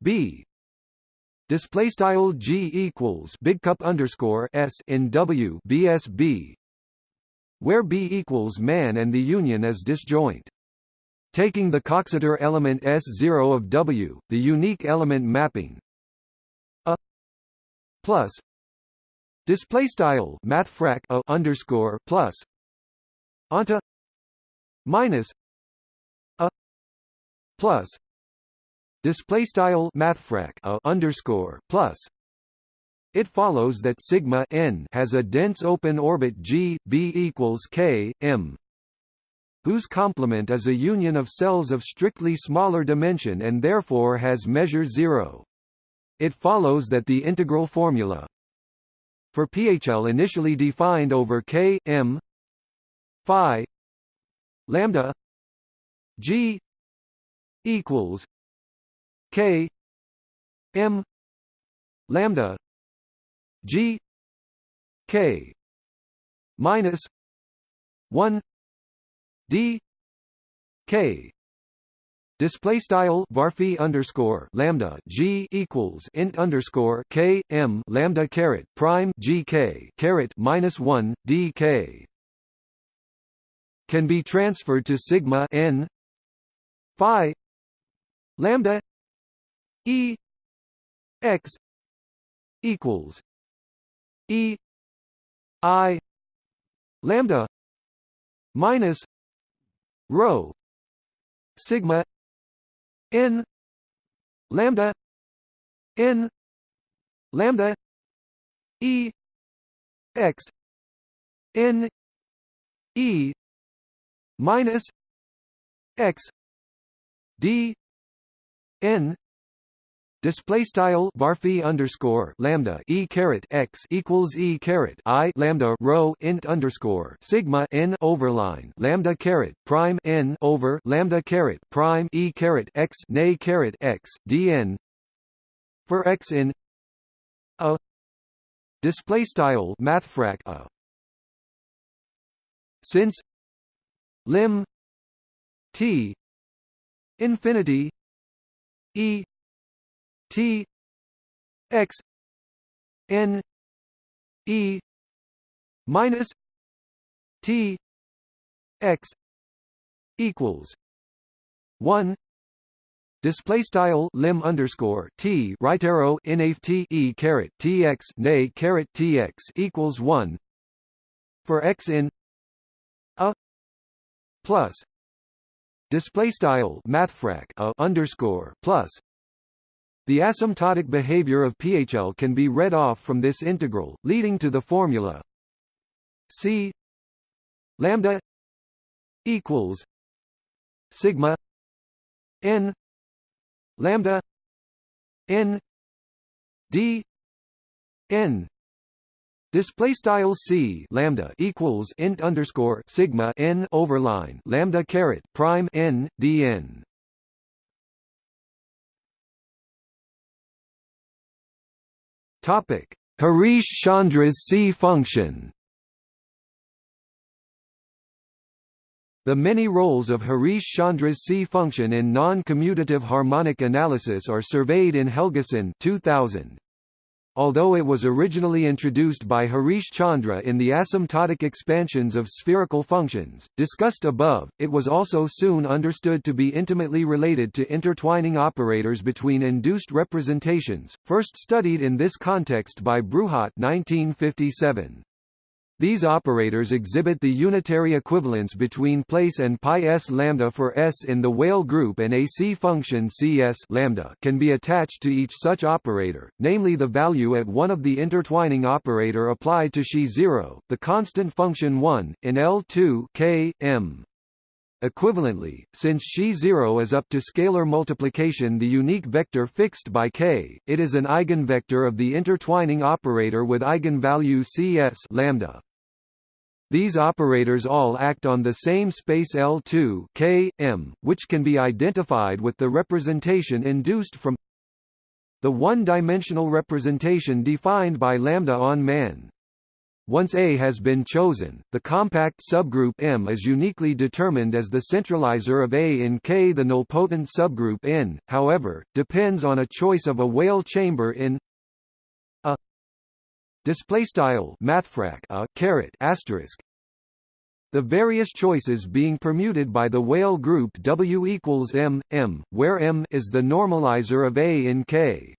B. Display style G equals big cup underscore S in W BSB where B equals man and the union is disjoint Taking the Coxeter element S0 of W, the unique element mapping. A plus display style mathfrak a underscore plus onto minus a plus display style mathfrak a underscore plus. It follows that sigma n has a dense open orbit G B equals K M whose complement is a union of cells of strictly smaller dimension and therefore has measure zero. It follows that the integral formula for PHL initially defined over K M phi lambda G equals K M lambda G K minus one d. K. Display style varphi underscore lambda g equals int underscore k m lambda caret prime g k caret minus one d k. Can be transferred to sigma n phi lambda e x equals e i lambda minus rho sigma n lambda n lambda e x n e minus x d n Display style varphi underscore lambda e caret x equals e caret i lambda rho int underscore sigma n overline lambda caret prime n over lambda caret prime e caret x nay caret x dn. For x in a display style mathfrak a. Since lim t infinity e T X N E minus T X equals one Display style lim underscore t right arrow naf t e caret tx nay caret tx equals one. For x in a plus display style mathfrak a underscore plus the asymptotic behavior of PHL can be read off from this integral, leading to the formula C lambda equals sigma n lambda n d n Display style c lambda equals int underscore sigma n overline lambda caret prime n dn. Topic: Harish Chandra's C function. The many roles of Harish Chandra's C function in non-commutative harmonic analysis are surveyed in Helgason 2000. Although it was originally introduced by Harish Chandra in the asymptotic expansions of spherical functions, discussed above, it was also soon understood to be intimately related to intertwining operators between induced representations, first studied in this context by Bruhat 1957. These operators exhibit the unitary equivalence between place and pi s lambda for s in the Weyl group and a C function Cs lambda can be attached to each such operator, namely the value at one of the intertwining operator applied to xi 0, the constant function 1, in L2 k, m. Equivalently, since xi 0 is up to scalar multiplication the unique vector fixed by k, it is an eigenvector of the intertwining operator with eigenvalue Cs lambda. These operators all act on the same space L2 k, m, which can be identified with the representation induced from the one-dimensional representation defined by lambda on man. Once A has been chosen, the compact subgroup M is uniquely determined as the centralizer of A in K. The nilpotent subgroup N, however, depends on a choice of a Weyl chamber in a display style mathfrak a caret asterisk the various choices being permuted by the Weyl group W equals M, M, where M is the normalizer of A in K.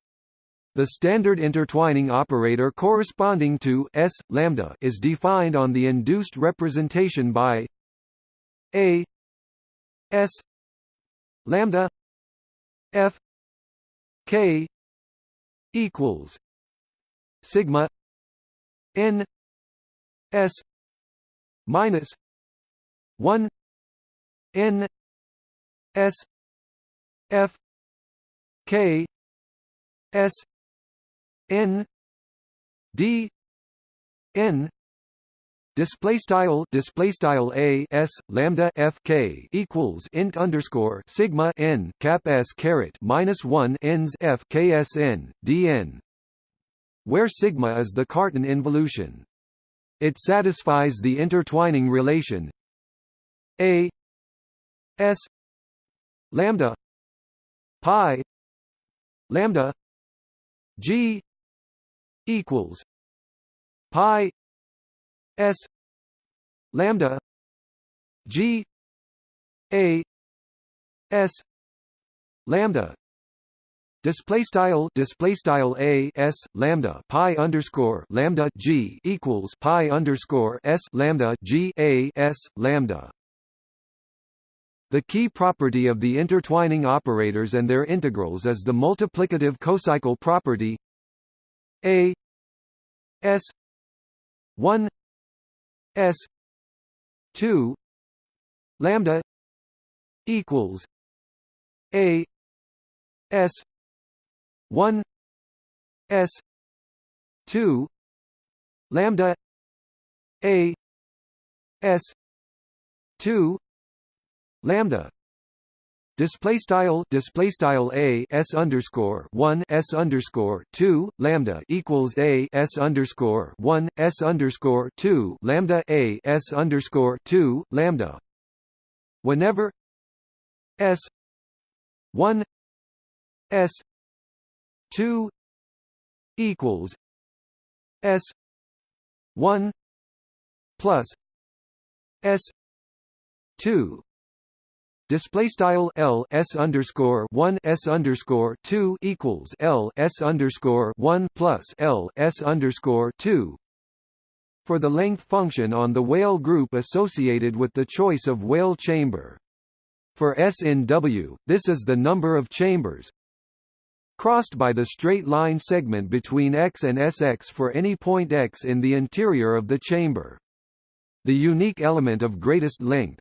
The standard intertwining operator corresponding to S lambda is defined on the induced representation by A S lambda F K equals sigma N S minus 1 N S F K S N D N Display style display style a s lambda f k equals int underscore sigma n cap s caret minus one ends f k s n d n, where sigma is the Cartan involution. It satisfies the intertwining relation a s lambda pi lambda G equals pi S lambda G A S lambda Display style display style a s lambda pi underscore lambda g equals pi underscore s lambda g a s lambda. The key property of the intertwining operators and their integrals is the multiplicative cocycle property A S 1 S 2 lambda equals A S 1 S 2 lambda A S 2 lambda display style display style a s underscore one s underscore two lambda equals a s underscore one s underscore two lambda a s underscore two lambda. Whenever s one s two equals s one plus s two Display style L S underscore underscore two equals L S underscore one plus L S underscore two for the length function on the Weyl group associated with the choice of Weyl chamber. For S in W, this is the number of chambers crossed by the straight line segment between X and Sx for any point X in the interior of the chamber. The unique element of greatest length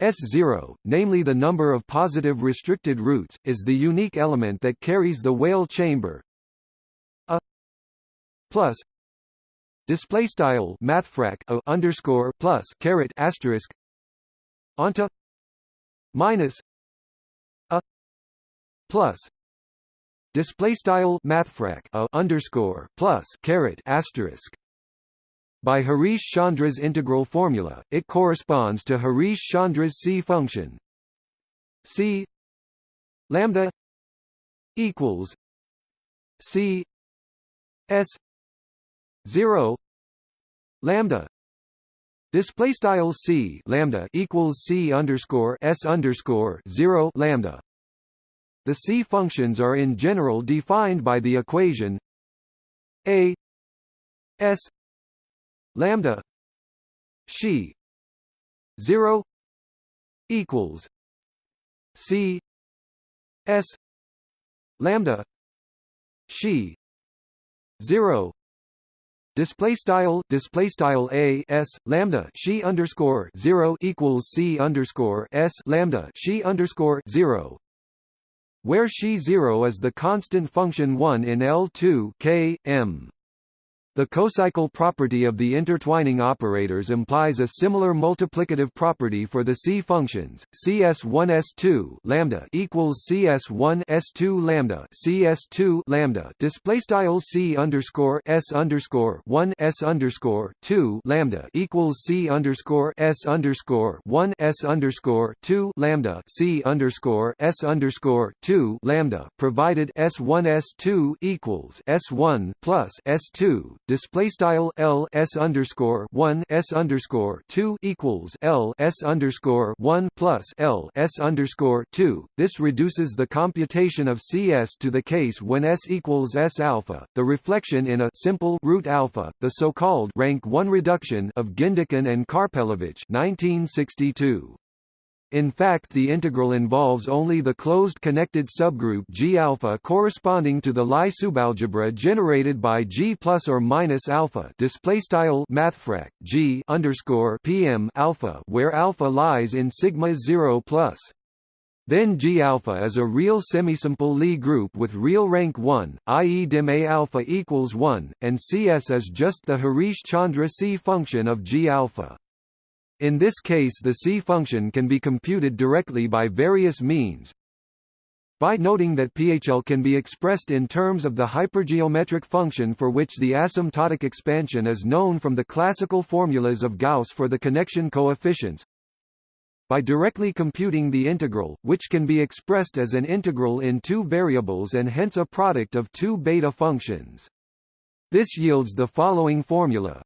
S0, namely the number of positive restricted roots, is the unique element that carries the Weyl chamber. A plus display style mathfrak a underscore plus caret asterisk onto minus a plus display style mathfrak a underscore plus caret asterisk by Harish Chandra's integral formula, it corresponds to Harish Chandra's C function. C lambda equals C S 0 lambda display style c lambda equals c underscore s underscore 0 lambda. The c functions are in general defined by the equation a s lambda she 0 equals c s lambda she 0 display style display style a s lambda she underscore zero equals c underscore s lambda she underscore zero where she zero is the constant function one in L two k m the cocycle property of the intertwining operators implies a similar multiplicative property for the C functions. CS1 S2 lambda equals CS1 S2 lambda CS2 lambda display style C underscore S underscore 1 S underscore 2 lambda equals C underscore S underscore 1 S underscore 2 lambda C underscore S underscore 2 lambda provided S1 S2 equals S1 plus S2 display style L S underscore one S underscore two equals L S underscore one plus L S underscore two. This reduces the computation of CS to the case when S equals S alpha, the reflection in a simple root alpha, the so-called rank one reduction of Gindikin and Karpelevich 1962. In fact the integral involves only the closed connected subgroup G alpha corresponding to the Lie subalgebra generated by G plus or minus alpha display style mathfrak G underscore PM alpha where alpha lies in sigma 0 plus. Then G alpha is a real semisimple Lie group with real rank 1, i.e. dim A alpha equals 1, and CS is just the Harish Chandra C function of G alpha. In this case the C function can be computed directly by various means, by noting that PHL can be expressed in terms of the hypergeometric function for which the asymptotic expansion is known from the classical formulas of Gauss for the connection coefficients, by directly computing the integral, which can be expressed as an integral in two variables and hence a product of two beta functions. This yields the following formula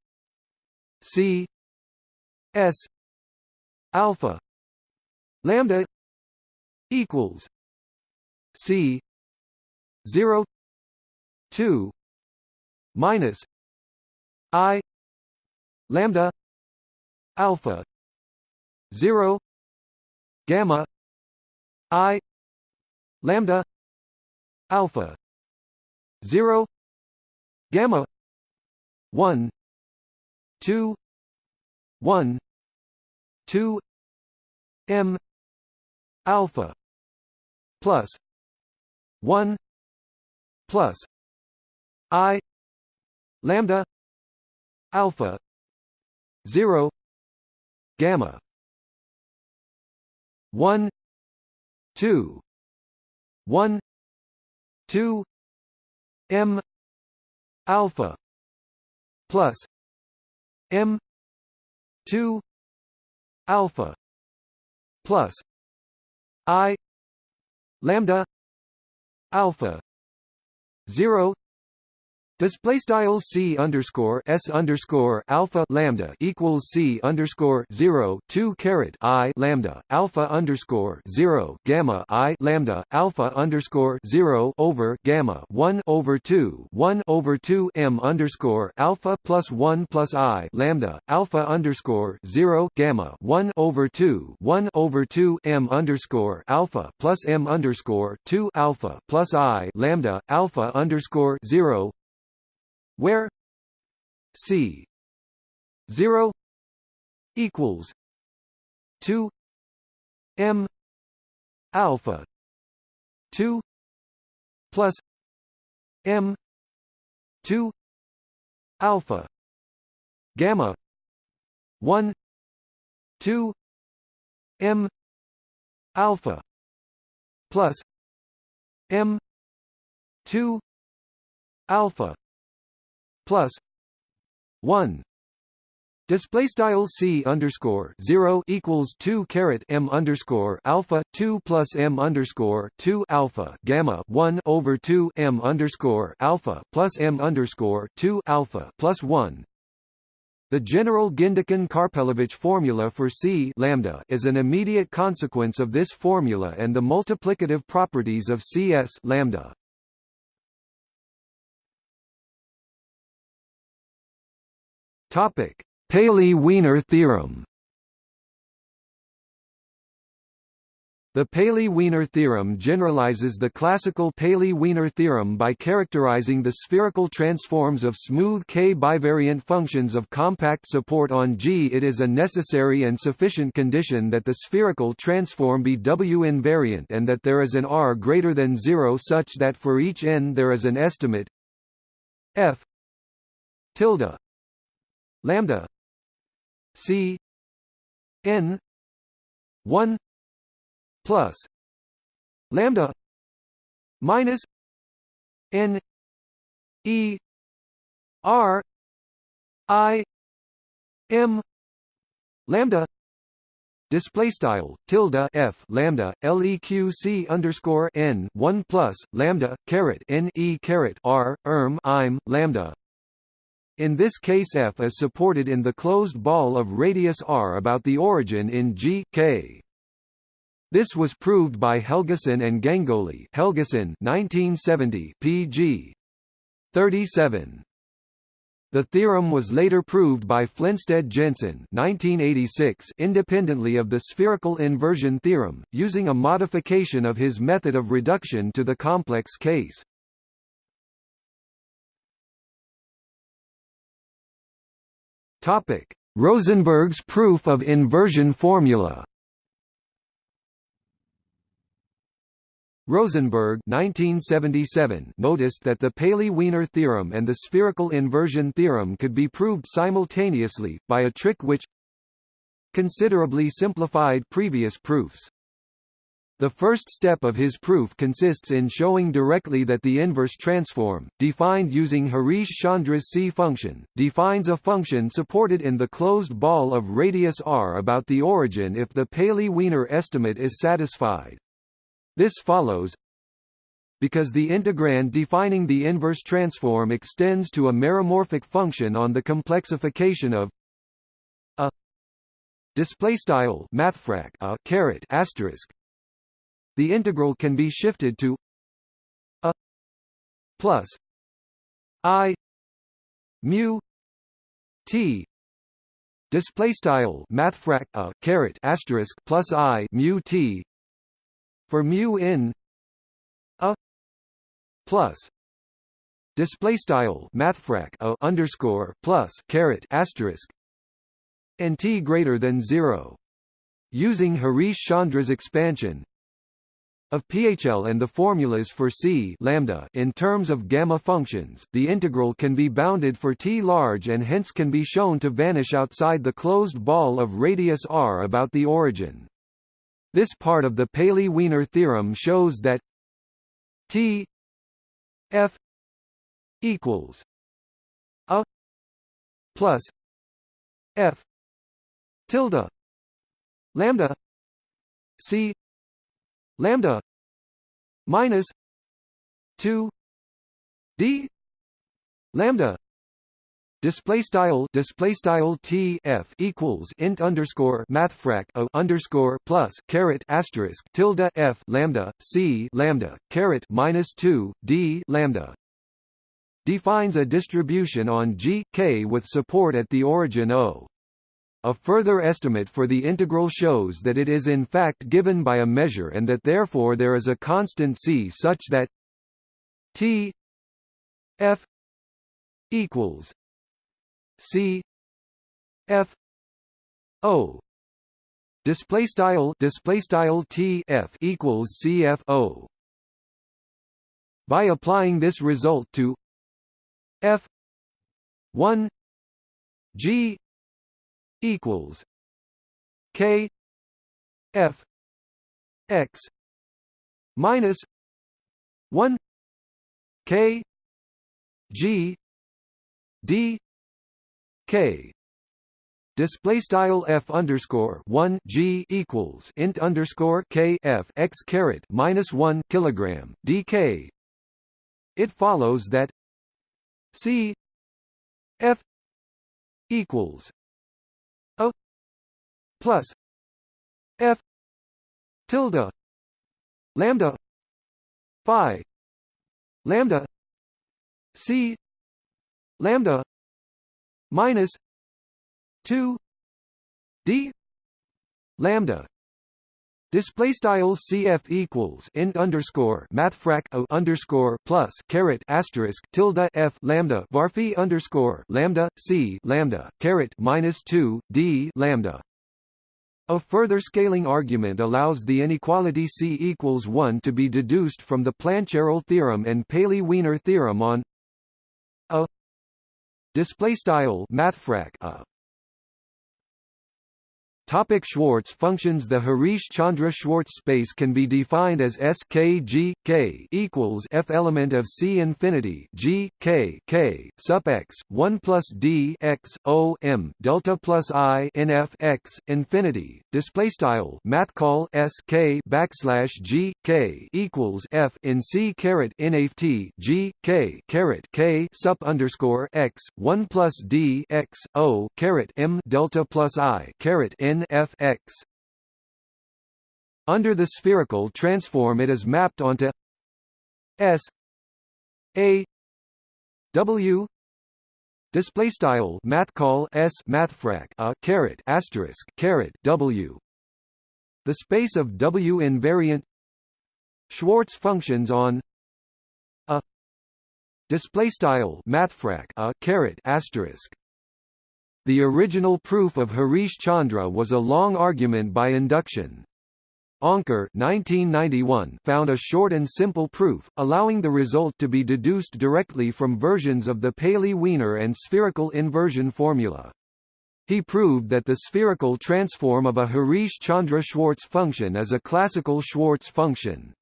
C S alpha lambda equals C zero two minus I lambda alpha zero gamma I lambda alpha zero gamma one two 1 2 m alpha plus 1 plus i lambda alpha 0 gamma 1 2 1 2 m alpha plus m 2 alpha plus i lambda alpha 0 Display style c underscore s underscore alpha lambda equals c underscore zero two caret i lambda alpha underscore zero gamma i lambda alpha underscore zero over gamma one over two one over two m underscore alpha plus one plus i lambda alpha underscore zero gamma one over two one over two m underscore alpha plus m underscore two alpha plus i lambda alpha underscore zero where c 0 equals 2 m alpha 2 plus m 2 alpha gamma 1 2 m alpha plus m 2 alpha plus one Display style c underscore zero equals two caret m underscore alpha two plus m underscore two alpha gamma one over two m underscore alpha plus m underscore two alpha plus one. The general Gindikin-Karpelevich formula for C lambda is an immediate consequence of this formula and the multiplicative properties of Cs lambda. Topic: Paley-Wiener theorem. The Paley-Wiener theorem generalizes the classical Paley-Wiener theorem by characterizing the spherical transforms of smooth k-bivariant functions of compact support on G. It is a necessary and sufficient condition that the spherical transform be W-invariant and that there is an R greater than 0 such that for each n there is an estimate f tilde lambda c n 1 plus lambda minus n e r i m lambda display style tilde f lambda leq underscore n 1 plus lambda caret n e caret r erm im lambda in this case F is supported in the closed ball of radius r about the origin in G K. This was proved by Helgason and Gangolli Helgason 1970 pg 37. The theorem was later proved by Flensted-Jensen 1986 independently of the spherical inversion theorem, using a modification of his method of reduction to the complex case. Topic: Rosenberg's proof of inversion formula. Rosenberg 1977 noticed that the Paley-Wiener theorem and the spherical inversion theorem could be proved simultaneously, by a trick which considerably simplified previous proofs. The first step of his proof consists in showing directly that the inverse transform, defined using Harish Chandra's C function, defines a function supported in the closed ball of radius r about the origin if the Paley-Wiener estimate is satisfied. This follows because the integrand defining the inverse transform extends to a meromorphic function on the complexification of a display style mathfrak a caret asterisk the integral can be shifted to a plus i mu t. Display style mathfrak a uh, caret asterisk plus i mu t. For mu in a plus. Display style mathfrak a uh, underscore plus caret asterisk and t greater than zero. Using Harish Chandra's expansion of PHL and the formulas for C lambda in terms of gamma functions, the integral can be bounded for T large and hence can be shown to vanish outside the closed ball of radius r about the origin. This part of the Paley-Wiener theorem shows that T F equals a plus F tilde lambda C lambda minus 2 d lambda display style display style t f equals int underscore mathfrak o underscore plus caret asterisk tilde f lambda c lambda caret minus 2 d lambda defines a distribution on G K with support at the origin O. A further estimate for the integral shows that it is in fact given by a measure and that therefore there is a constant c such that T F equals C F O. Display style display style T F equals CFO by applying this result to F 1 G equals K F X minus 1 K G D K display style f underscore one g equals int underscore k f x caret minus one kilogram dk. It follows that c f equals plus f tilde lambda phi lambda c lambda minus 2 d lambda Display style CF equals int underscore mathfrak o underscore plus caret asterisk tilde F lambda varphi underscore lambda C lambda caret minus two D lambda. A further scaling argument allows the inequality C equals one to be deduced from the Plancherel theorem and Paley-Wiener theorem on a display style mathfrak a uh, Topic Schwartz functions The Harish-Chandra-Schwartz space can be defined as S K G K equals F element of C infinity G K K sup x 1 plus D x O M delta plus I N F x infinity. Display style math call S K backslash G K equals F in C caret T G K caret K sup underscore x 1 plus D x O caret M delta plus I caret N F x. Under the spherical transform it is mapped onto S A W display style math call S mathfrak a caret asterisk caret W the space of W invariant Schwartz functions on a display style mathfrak a caret asterisk the original proof of Harish Chandra was a long argument by induction. Anker 1991 found a short and simple proof, allowing the result to be deduced directly from versions of the Paley-Wiener and spherical inversion formula. He proved that the spherical transform of a Harish-Chandra-Schwartz function is a classical Schwartz function.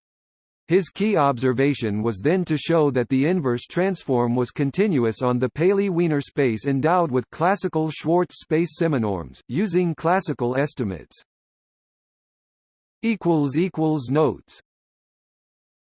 His key observation was then to show that the inverse transform was continuous on the Paley-Wiener space endowed with classical Schwartz space seminorms, using classical estimates. Notes